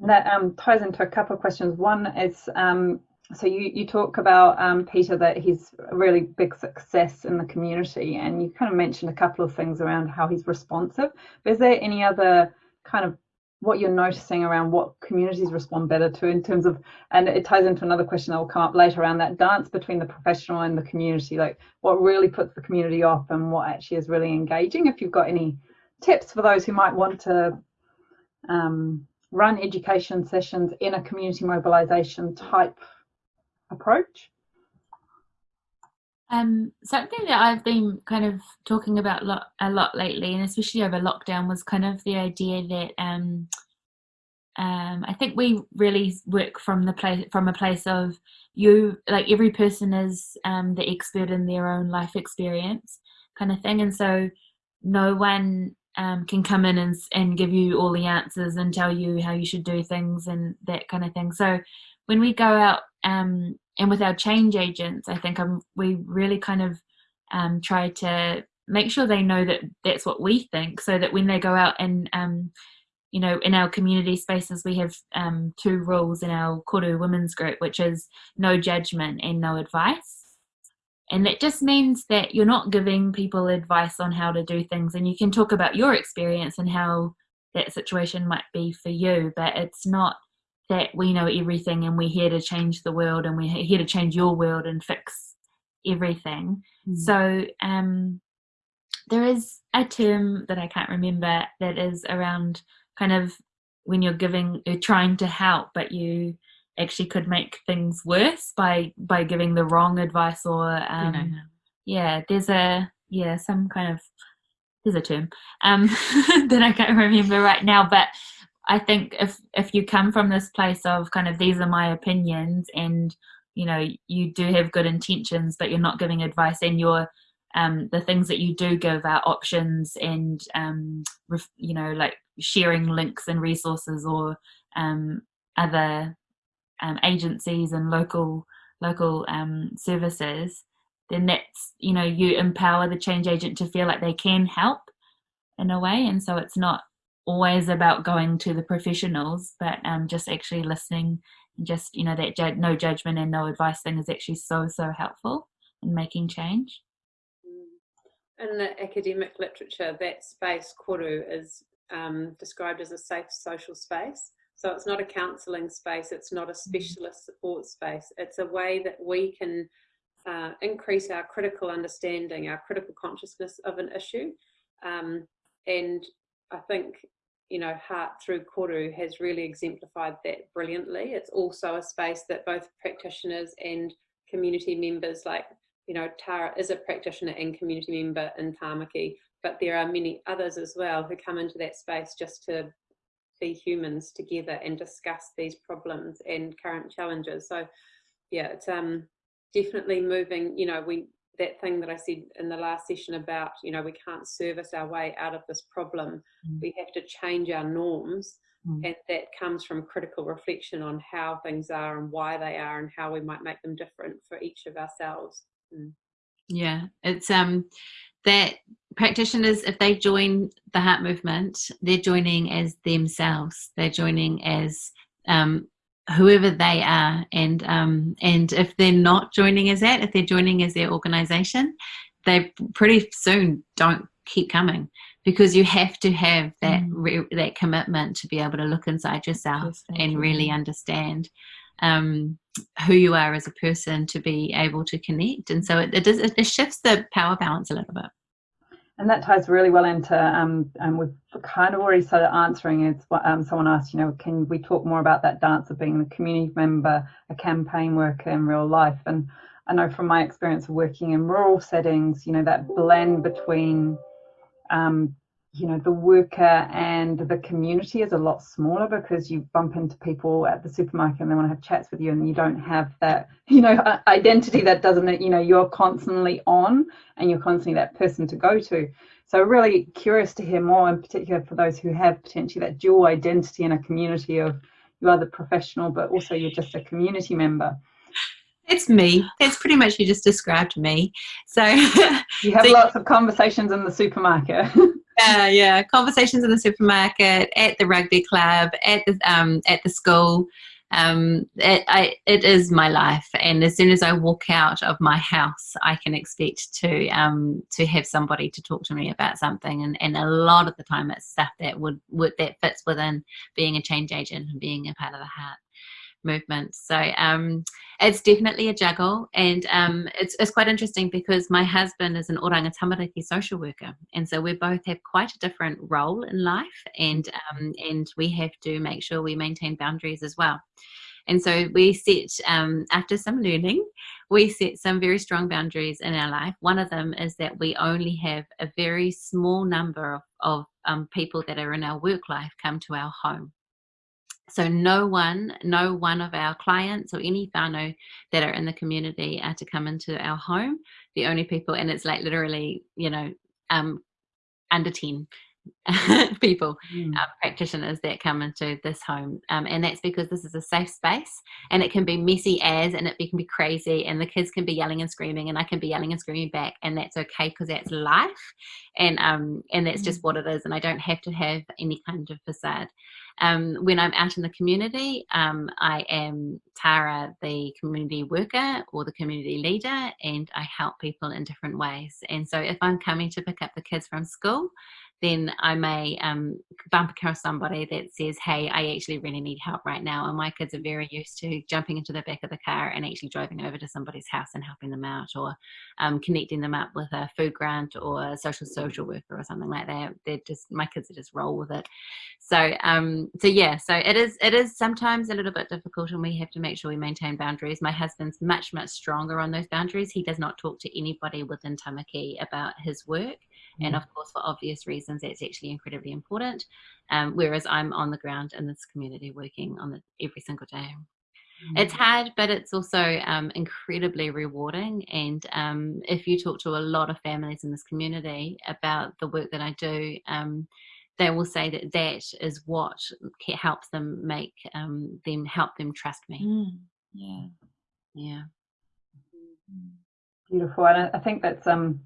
Speaker 1: That um, ties into a couple of questions. One is um, so you, you talk about um, Peter that he's a really big success in the community, and you kind of mentioned a couple of things around how he's responsive. But is there any other kind of what you're noticing around what communities respond better to in terms of and it ties into another question that will come up later around that dance between the professional and the community like what really puts the community off and what actually is really engaging if you've got any tips for those who might want to um, run education sessions in a community mobilization type approach.
Speaker 4: Um, something that I've been kind of talking about lot, a lot lately, and especially over lockdown, was kind of the idea that um, um, I think we really work from the place from a place of you, like every person is um, the expert in their own life experience, kind of thing, and so no one um, can come in and, and give you all the answers and tell you how you should do things and that kind of thing. So when we go out um, and with our change agents, I think um, we really kind of um, try to make sure they know that that's what we think, so that when they go out and um, you know, in our community spaces, we have um, two rules in our Koru Women's Group, which is no judgment and no advice. And that just means that you're not giving people advice on how to do things, and you can talk about your experience and how that situation might be for you, but it's not that we know everything and we're here to change the world and we're here to change your world and fix everything. Mm. So um, there is a term that I can't remember that is around kind of when you're giving, you're trying to help, but you actually could make things worse by by giving the wrong advice or um, you know. yeah, there's a yeah some kind of there's a term um, that I can't remember right now, but I think if if you come from this place of kind of these are my opinions and you know you do have good intentions but you're not giving advice and you're um, the things that you do give are options and um, ref, you know like sharing links and resources or um, other um, agencies and local local um, services then that's you know you empower the change agent to feel like they can help in a way and so it's not always about going to the professionals, but um, just actually listening and just, you know, that ju- no judgment and no advice thing is actually so, so helpful in making change.
Speaker 3: Mm. In the academic literature, that space, koru, is um, described as a safe social space. So it's not a counselling space, it's not a mm. specialist support space. It's a way that we can uh, increase our critical understanding, our critical consciousness of an issue. Um, and I think you know, Heart Through Koru has really exemplified that brilliantly. It's also a space that both practitioners and community members, like, you know, Tara is a practitioner and community member in Tamaki, but there are many others as well who come into that space just to be humans together and discuss these problems and current challenges. So, yeah, it's um definitely moving. You know, we that thing that I said in the last session about, you know, we can't service our way out of this problem. Mm. We have to change our norms. Mm. And that comes from critical reflection on how things are and why they are and how we might make them different for each of ourselves. Mm.
Speaker 2: Yeah, it's um that practitioners, if they join the heart movement, they're joining as themselves. They're joining as um, whoever they are and um, and if they're not joining as that if they're joining as their organization they pretty soon don't keep coming because you have to have that mm. re- that commitment to be able to look inside yourself yes, and you. really understand um, who you are as a person to be able to connect and so it, it, does, it shifts the power balance a little bit
Speaker 1: and that ties really well into, um, and we've kind of already started answering it. Um, someone asked, you know, can we talk more about that dance of being a community member, a campaign worker in real life? And I know from my experience of working in rural settings, you know, that blend between um, you know the worker and the community is a lot smaller because you bump into people at the supermarket and they want to have chats with you and you don't have that you know identity that doesn't you know you're constantly on and you're constantly that person to go to so really curious to hear more in particular for those who have potentially that dual identity in a community of you are the professional but also you're just a community member
Speaker 2: it's me. That's pretty much you just described me. So
Speaker 1: you have so, lots of conversations in the supermarket.
Speaker 2: yeah, yeah. Conversations in the supermarket, at the rugby club, at the um, at the school. um, it, I, it is my life. And as soon as I walk out of my house, I can expect to um, to have somebody to talk to me about something. And, and a lot of the time, it's stuff that would, would that fits within being a change agent and being a part of the heart movement. So um, it's definitely a juggle, and um, it's, it's quite interesting because my husband is an oranga tamariki social worker, and so we both have quite a different role in life, and um, and we have to make sure we maintain boundaries as well. And so we set, um, after some learning, we set some very strong boundaries in our life. One of them is that we only have a very small number of, of um, people that are in our work life come to our home. So no one, no one of our clients or any whānau that are in the community are to come into our home. The only people, and it's like literally, you know, um, under 10 people, mm. uh, practitioners that come into this home. Um, and that's because this is a safe space and it can be messy as and it can be crazy and the kids can be yelling and screaming and I can be yelling and screaming back and that's okay because that's life and um and that's mm. just what it is and I don't have to have any kind of facade. Um, when I'm out in the community, um, I am Tara, the community worker or the community leader, and I help people in different ways. And so if I'm coming to pick up the kids from school, then I may um, bump across somebody that says, hey, I actually really need help right now. And my kids are very used to jumping into the back of the car and actually driving over to somebody's house and helping them out or um, connecting them up with a food grant or a social social worker or something like that. They're just, my kids are just roll with it. So, um, so yeah, so it is, it is sometimes a little bit difficult and we have to make sure we maintain boundaries. My husband's much, much stronger on those boundaries. He does not talk to anybody within Tamaki about his work. And mm. of course, for obvious reasons, that's actually incredibly important. Um, whereas I'm on the ground in this community working on it every single day. It's hard, but it's also um, incredibly rewarding. And um, if you talk to a lot of families in this community about the work that I do, um, they will say that that is what helps them make um, them help them trust me.
Speaker 4: Mm. Yeah,
Speaker 2: yeah.
Speaker 1: Beautiful, and I think that's um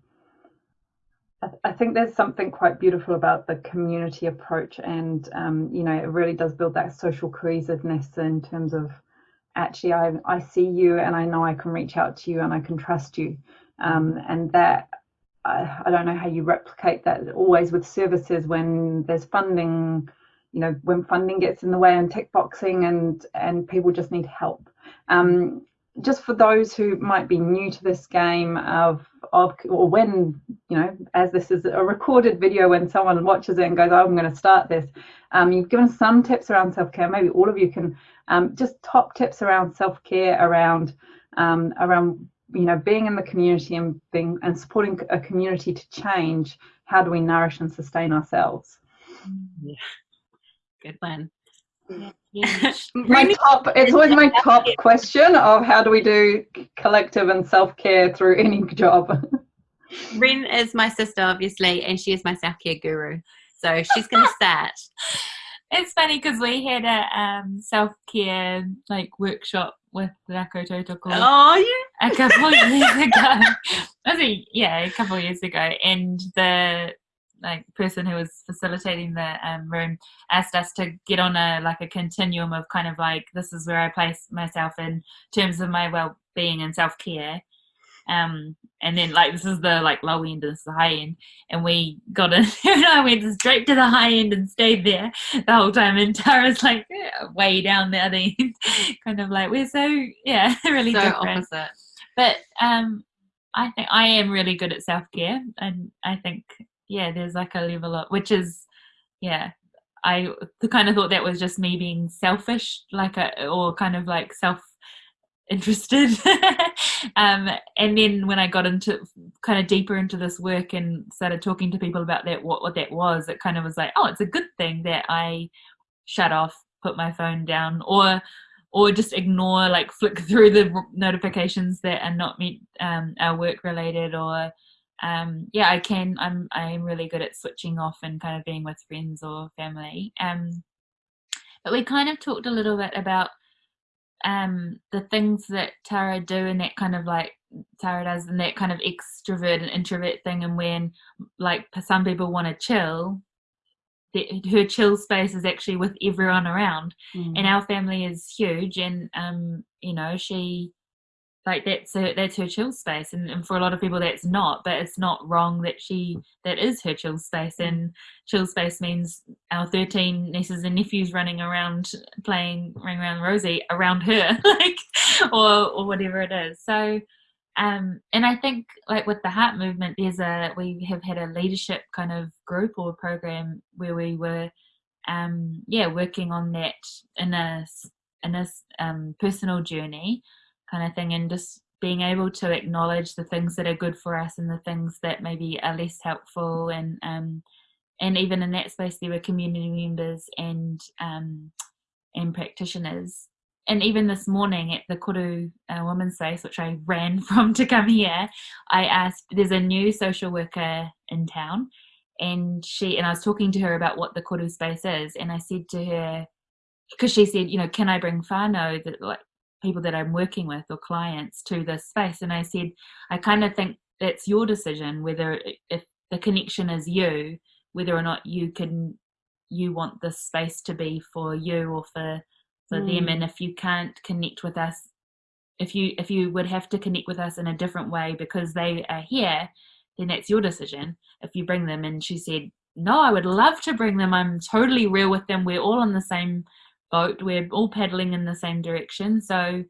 Speaker 1: I think there's something quite beautiful about the community approach, and um, you know, it really does build that social cohesiveness in terms of actually, I I see you, and I know I can reach out to you, and I can trust you, um, and that I, I don't know how you replicate that always with services when there's funding, you know, when funding gets in the way and tick boxing, and and people just need help. Um, just for those who might be new to this game of of or when you know as this is a recorded video when someone watches it and goes oh, i'm going to start this um, you've given some tips around self-care. Maybe all of you can um, just top tips around self-care around um, around you know being in the community and being and supporting a community to change how do we nourish and sustain ourselves.
Speaker 2: Yeah. Good one
Speaker 1: my top it's always my top question of how do we do collective and self-care through any job.
Speaker 2: Ren is my sister obviously and she is my self-care guru. So she's gonna start.
Speaker 4: It's funny because we had a um, self-care like workshop with Rako Tautoko
Speaker 2: oh yeah
Speaker 4: a couple of years ago. I think yeah a couple of years ago. And the like person who was facilitating the um, room asked us to get on a like a continuum of kind of like this is where I place myself in terms of my well-being and self-care. Um and then like this is the like low end and this is the high end. And we got in and I went straight to the high end and stayed there the whole time. And Tara's like yeah, way down the other end. Kind of like we're so yeah really
Speaker 2: so
Speaker 4: different.
Speaker 2: opposite.
Speaker 4: But um I think I am really good at self-care. And I think yeah, there's like a level of which is yeah. I kind of thought that was just me being selfish, like a or kind of like self interested. um, and then when I got into kind of deeper into this work and started talking to people about that, what, what that was, it kind of was like, oh, it's a good thing that I shut off, put my phone down, or or just ignore, like flick through the notifications that are not meant um, are work related, or um, yeah, I can. I'm I'm really good at switching off and kind of being with friends or family. Um, but we kind of talked a little bit about um, the things that Tara do and that kind of like Tara does and that kind of extrovert and introvert thing. And when like some people want to chill, that her chill space is actually with everyone around
Speaker 1: Mm.
Speaker 4: and our family is huge and um you know she like that's her that's her chill space and, and for a lot of people that's not but it's not wrong that she that is her chill space and chill space means our 13 nieces and nephews running around playing ring around rosie around her like or or whatever it is. So um and i think like with the heart movement there's a we have had a leadership kind of group or program where we were um yeah working on that in a in a um, personal journey kind of thing and just being able to acknowledge the things that are good for us and the things that maybe are less helpful and um and even in that space there were community members and um and practitioners and even this morning at the Koru uh, Women's Space, which I ran from to come here, I asked, there's a new social worker in town, and she and I was talking to her about what the Koru space is, and I said to her, because she said, you know, can I bring whānau? that like people that I'm working with or clients to this space, and I said, I kind of think that's your decision whether if the connection is you, whether or not you can you want this space to be for you or for for them
Speaker 1: Mm.
Speaker 4: and if you can't connect with us if you if you would have to connect with us in a different way because they are here then that's your decision if you bring them and she said no i would love to bring them i'm totally real with them we're all on the same boat we're all paddling in the same direction so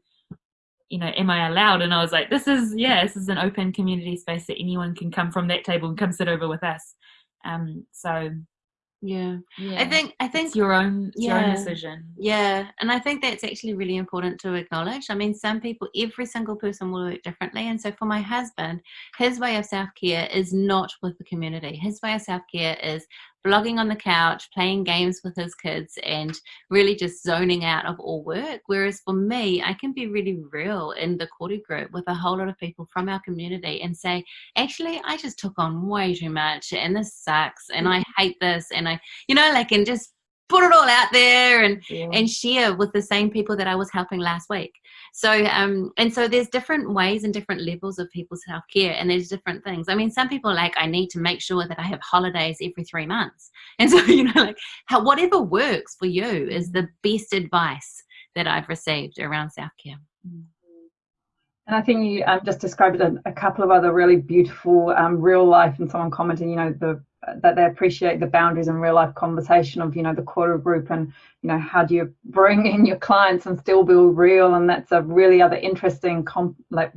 Speaker 4: you know am i allowed and i was like this is yeah this is an open community space that anyone can come from that table and come sit over with us um so
Speaker 2: Yeah.
Speaker 4: yeah
Speaker 2: I think I think
Speaker 4: it's your own it's your own
Speaker 2: yeah.
Speaker 4: decision
Speaker 2: Yeah, and I think that's actually really important to acknowledge. I mean, some people, every single person will work differently. And so for my husband, his way of self care is not with the community. His way of self care is blogging on the couch, playing games with his kids, and really just zoning out of all work. Whereas for me, I can be really real in the Koru group with a whole lot of people from our community and say, actually, I just took on way too much and this sucks and mm. I hate this. And I, you know, like, and just put it all out there and
Speaker 4: yeah.
Speaker 2: and share with the same people that I was helping last week. So um and so there's different ways and different levels of people's self care and there's different things. I mean some people are like I need to make sure that I have holidays every 3 months. And so you know like how whatever works for you is the best advice that I've received around self care.
Speaker 1: And I think you um, just described a, a couple of other really beautiful um, real life, and someone commenting, you know, the that they appreciate the boundaries and real life conversation of, you know, the Koru group and, you know, how do you bring in your clients and still be real? And that's a really other interesting, like,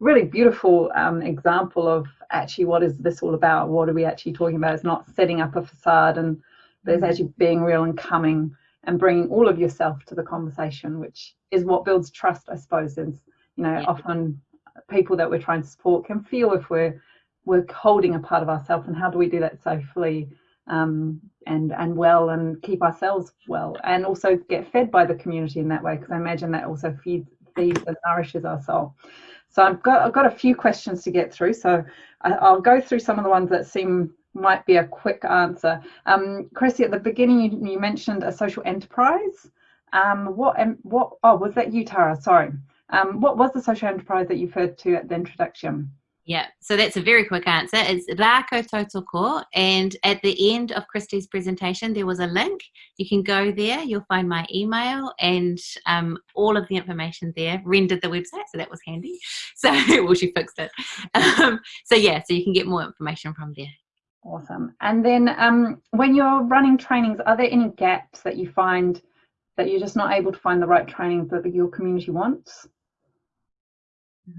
Speaker 1: really beautiful um, example of actually what is this all about? What are we actually talking about? It's not setting up a facade, and but it's actually being real and coming and bringing all of yourself to the conversation, which is what builds trust, I suppose. Is you know,
Speaker 2: Yeah.
Speaker 1: often people that we're trying to support can feel if we're we're holding a part of ourselves, and how do we do that safely um, and and well, and keep ourselves well, and also get fed by the community in that way, because I imagine that also feeds feeds and nourishes our soul. So I've got I've got a few questions to get through, so I, I'll go through some of the ones that seem might be a quick answer. Um, Christy, at the beginning you, you mentioned a social enterprise. Um, what em- what? Oh, was that you, Tara? Sorry. Um, what was the social enterprise that you referred to at the introduction?
Speaker 2: Yeah, so that's a very quick answer. It's Rako Tautoko, and at the end of Christie's presentation, there was a link. You can go there, you'll find my email and um, all of the information there. Ren did the website, so that was handy. So, well, she fixed it. Um, so, yeah, so you can get more information from there.
Speaker 1: Awesome. And then um, when you're running trainings, are there any gaps that you find that you're just not able to find the right trainings that your community wants? Or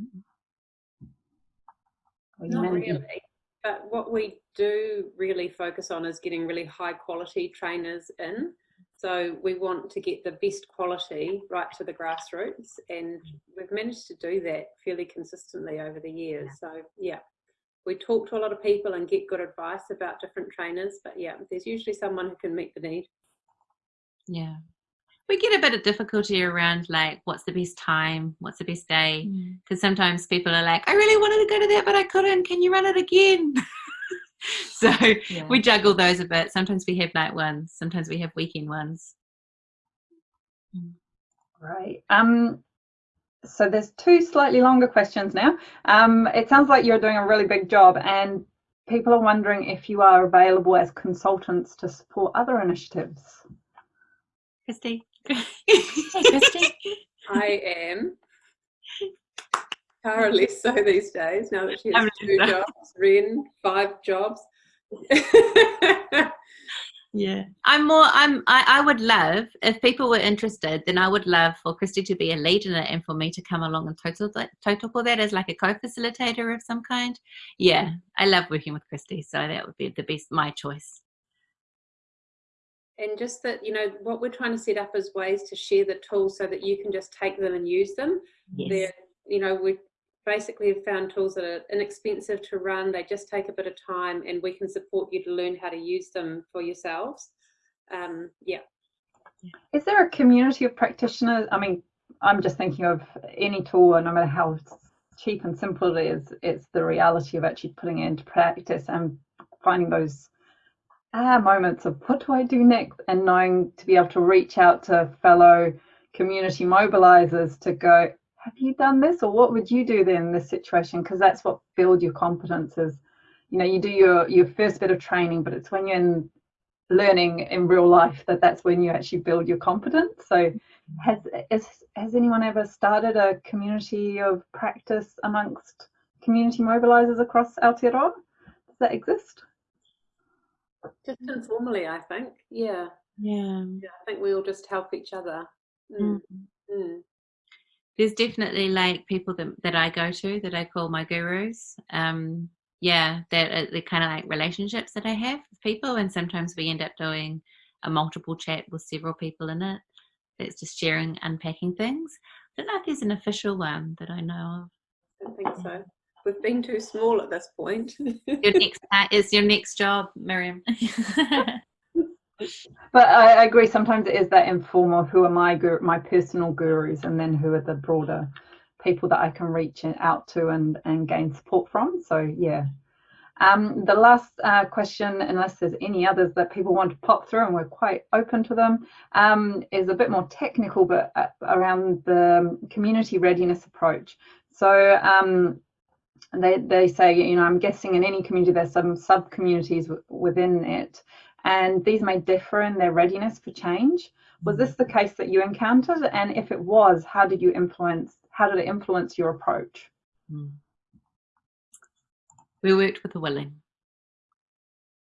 Speaker 3: Not really. But what we do really focus on is getting really high quality trainers in. So we want to get the best quality right to the grassroots, and we've managed to do that fairly consistently over the years. So yeah, we talk to a lot of people and get good advice about different trainers. But yeah, there's usually someone who can meet the need.
Speaker 2: Yeah. We get a bit of difficulty around like what's the best time, what's the best day, because sometimes people are like, I really wanted to go to that, but I couldn't. Can you run it again? so
Speaker 4: Yeah.
Speaker 2: we juggle those a bit. Sometimes we have night ones, sometimes we have weekend ones.
Speaker 1: Right. Um, so there's two slightly longer questions now. Um, it sounds like you're doing a really big job, and people are wondering if you are available as consultants to support other initiatives.
Speaker 2: Christy.
Speaker 4: Hey, Christy.
Speaker 3: I am. Tara less so these days now that she has two jobs. Ren, five jobs.
Speaker 2: yeah i'm more i'm I, I would love if people were interested then i would love for christy to be a lead in it and for me to come along and total that total for that as like a co-facilitator of some kind yeah i love working with christy so that would be the best my choice
Speaker 3: and just that you know what we're trying to set up is ways to share the tools so that you can just take them and use them yes. they're you know we basically have found tools that are inexpensive to run. They just take a bit of time and we can support you to learn how to use them for yourselves. Um, yeah.
Speaker 1: Is there a community of practitioners? I mean, I'm just thinking of any tool, and no matter how cheap and simple it is, it's the reality of actually putting it into practice and finding those ah, moments of what do I do next? and knowing to be able to reach out to fellow community mobilizers to go, have you done this or what would you do then in this situation? Because that's what builds your competence is. You know you do your your first bit of training but it's when you're in learning in real life that that's when you actually build your competence. So has is, has anyone ever started a community of practice amongst community mobilizers across Aotearoa? Does that exist
Speaker 3: just informally i think yeah
Speaker 2: yeah,
Speaker 3: yeah i think we all just help each other mm. Mm. Mm
Speaker 2: there's definitely like people that, that I go to that I call my gurus. Um, yeah, they're, they're kind of like relationships that I have with people, and sometimes we end up doing a multiple chat with several people in it. That's just sharing, unpacking things. I don't know if there's an official one that I know of.
Speaker 3: I don't think so. We've been too small at this point.
Speaker 2: your next uh, is your next job, Miriam.
Speaker 1: but I, I, agree. Sometimes it is that informal. Who are my guru, my personal gurus, and then who are the broader people that I can reach out to and and gain support from. So yeah. Um, the last uh, question, unless there's any others that people want to pop through, and we're quite open to them, um, is a bit more technical, but uh, around the community readiness approach. So um, they, they say, you know, I'm guessing in any community there's some sub communities within it and these may differ in their readiness for change. Was this the case that you encountered? And if it was, how did you influence, how did it influence your approach? Hmm.
Speaker 2: We worked with the willing.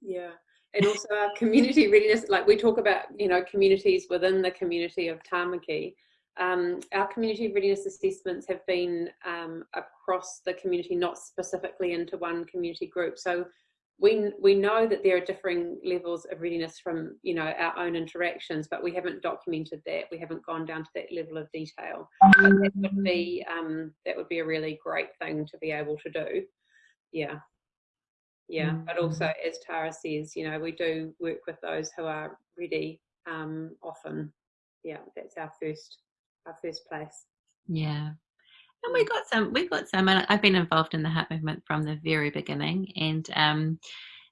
Speaker 3: Yeah. And also our community readiness, like we talk about, you know, communities within the community of Tamaki. Um, our community readiness assessments have been um, across the community, not specifically into one community group. So we we know that there are differing levels of readiness from you know our own interactions, but we haven't documented that. We haven't gone down to that level of detail. But that would be um, that would be a really great thing to be able to do. Yeah, yeah. Mm. But also, as Tara says, you know, we do work with those who are ready. Um, often, yeah, that's our first our first place.
Speaker 2: Yeah, and we got some, we got some, and I've been involved in the heart movement from the very beginning. And um,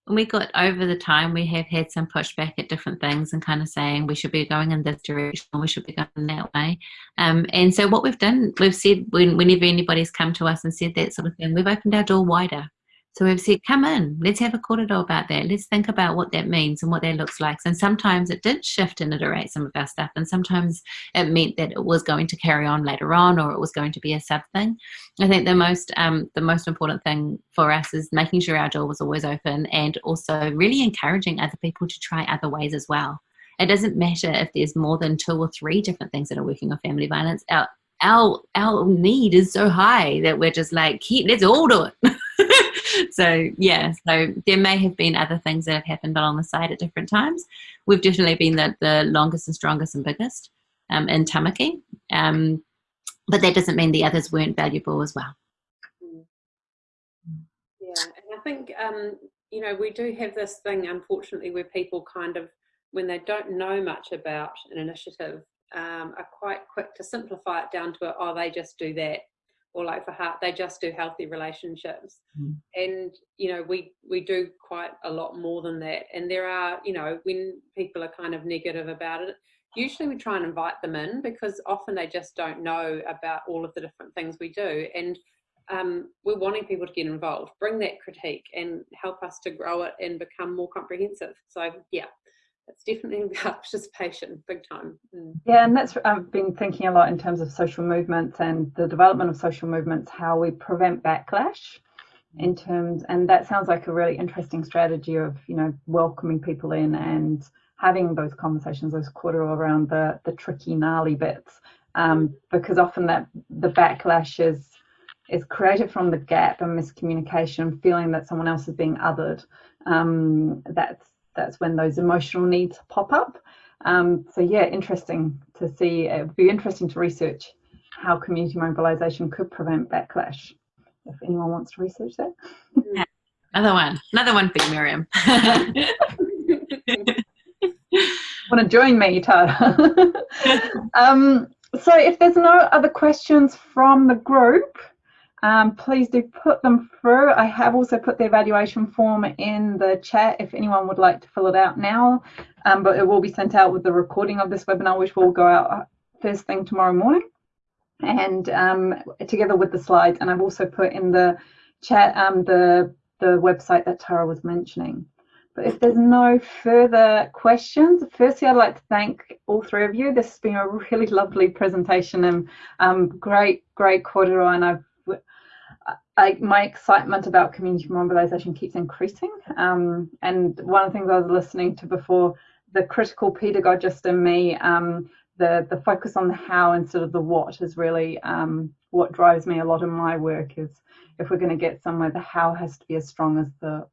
Speaker 2: and we got over the time, we have had some pushback at different things and kind of saying we should be going in this direction, we should be going that way. Um, and so what we've done, we've said when, whenever anybody's come to us and said that sort of thing, we've opened our door wider. So we've said, come in, let's have a kōrero about that. Let's think about what that means and what that looks like. And sometimes it did shift and iterate some of our stuff. And sometimes it meant that it was going to carry on later on or it was going to be a sub thing. I think the most, um, the most important thing for us is making sure our door was always open and also really encouraging other people to try other ways as well. It doesn't matter if there's more than two or three different things that are working on family violence. Our, our, our need is so high that we're just like, let's all do it. so yeah, so there may have been other things that have happened along the side at different times. We've definitely been the, the longest and strongest and biggest um, in Tamaki, um, but that doesn't mean the others weren't valuable as well.
Speaker 3: Yeah, and I think um, you know we do have this thing, unfortunately, where people kind of when they don't know much about an initiative um, are quite quick to simplify it down to, oh, they just do that or like for heart they just do healthy relationships mm. and you know we we do quite a lot more than that and there are you know when people are kind of negative about it usually we try and invite them in because often they just don't know about all of the different things we do and um, we're wanting people to get involved, bring that critique and help us to grow it and become more comprehensive. So yeah, it's definitely about participation, big time.
Speaker 1: Mm. Yeah, and that's I've been thinking a lot in terms of social movements and the development of social movements, how we prevent backlash in terms, and that sounds like a really interesting strategy of you know welcoming people in and having those conversations, those quarter around the the tricky, gnarly bits, um, because often that the backlash is is created from the gap and miscommunication, feeling that someone else is being othered. Um, that's that's when those emotional needs pop up. Um, so yeah, interesting to see. It would be interesting to research how community mobilisation could prevent backlash. If anyone wants to research that.
Speaker 2: Yeah. Another one, another one for you, Miriam.
Speaker 1: Want to join me, Tara? um, so if there's no other questions from the group, um, please do put them through. I have also put the evaluation form in the chat if anyone would like to fill it out now, um, but it will be sent out with the recording of this webinar, which will go out first thing tomorrow morning and um, together with the slides. And I've also put in the chat um, the, the website that Tara was mentioning. But if there's no further questions, firstly, I'd like to thank all three of you. This has been a really lovely presentation and um, great, great kōrero, and I've I, my excitement about community mobilisation keeps increasing. Um, and one of the things I was listening to before, the critical pedagogist in me, um, the, the focus on the how instead of the what is really um, what drives me a lot in my work is if we're going to get somewhere, the how has to be as strong as the,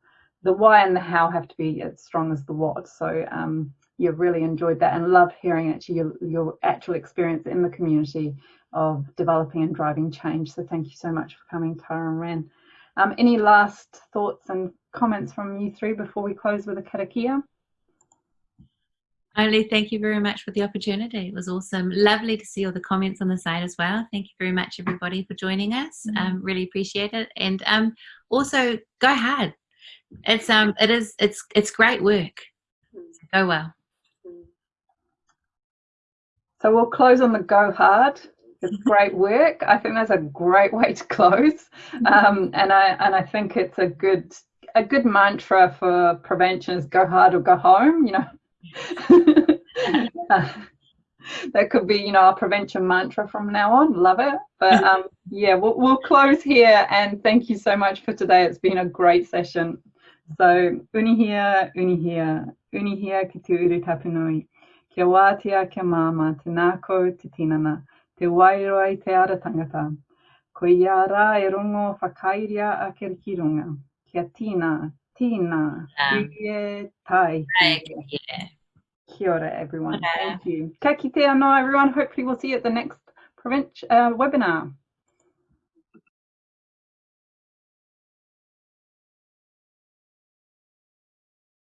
Speaker 1: the why and the how have to be as strong as the what. So um, you've really enjoyed that and love hearing actually your, your actual experience in the community of developing and driving change. So thank you so much for coming, Tara and Ren. Um, any last thoughts and comments from you three before we close with a karakia?
Speaker 2: Only thank you very much for the opportunity. It was awesome. Lovely to see all the comments on the side as well. Thank you very much, everybody, for joining us. Mm -hmm. um, really appreciate it. And um, also, go hard. It's um, it is it's it's great work. So go well.
Speaker 1: So we'll close on the go hard. It's great work. I think that's a great way to close, mm-hmm. um, and I and I think it's a good a good mantra for prevention is go hard or go home. You know, uh, that could be you know our prevention mantra from now on. Love it. But um, yeah, we'll we'll close here and thank you so much for today. It's been a great session. So unuhia, unuhia, unuhia ki te uru tapunui. Kia wātea, kia māma, te nāko, te tinana. Te wairua i te ara tangata. Ko ia rā e rongo whakairia a ke rikirunga. Kia tina, tina, uie, tai. Kia ora, everyone. Thank you. Ka kite anō, everyone. Hopefully we'll see you at the next uh, webinar.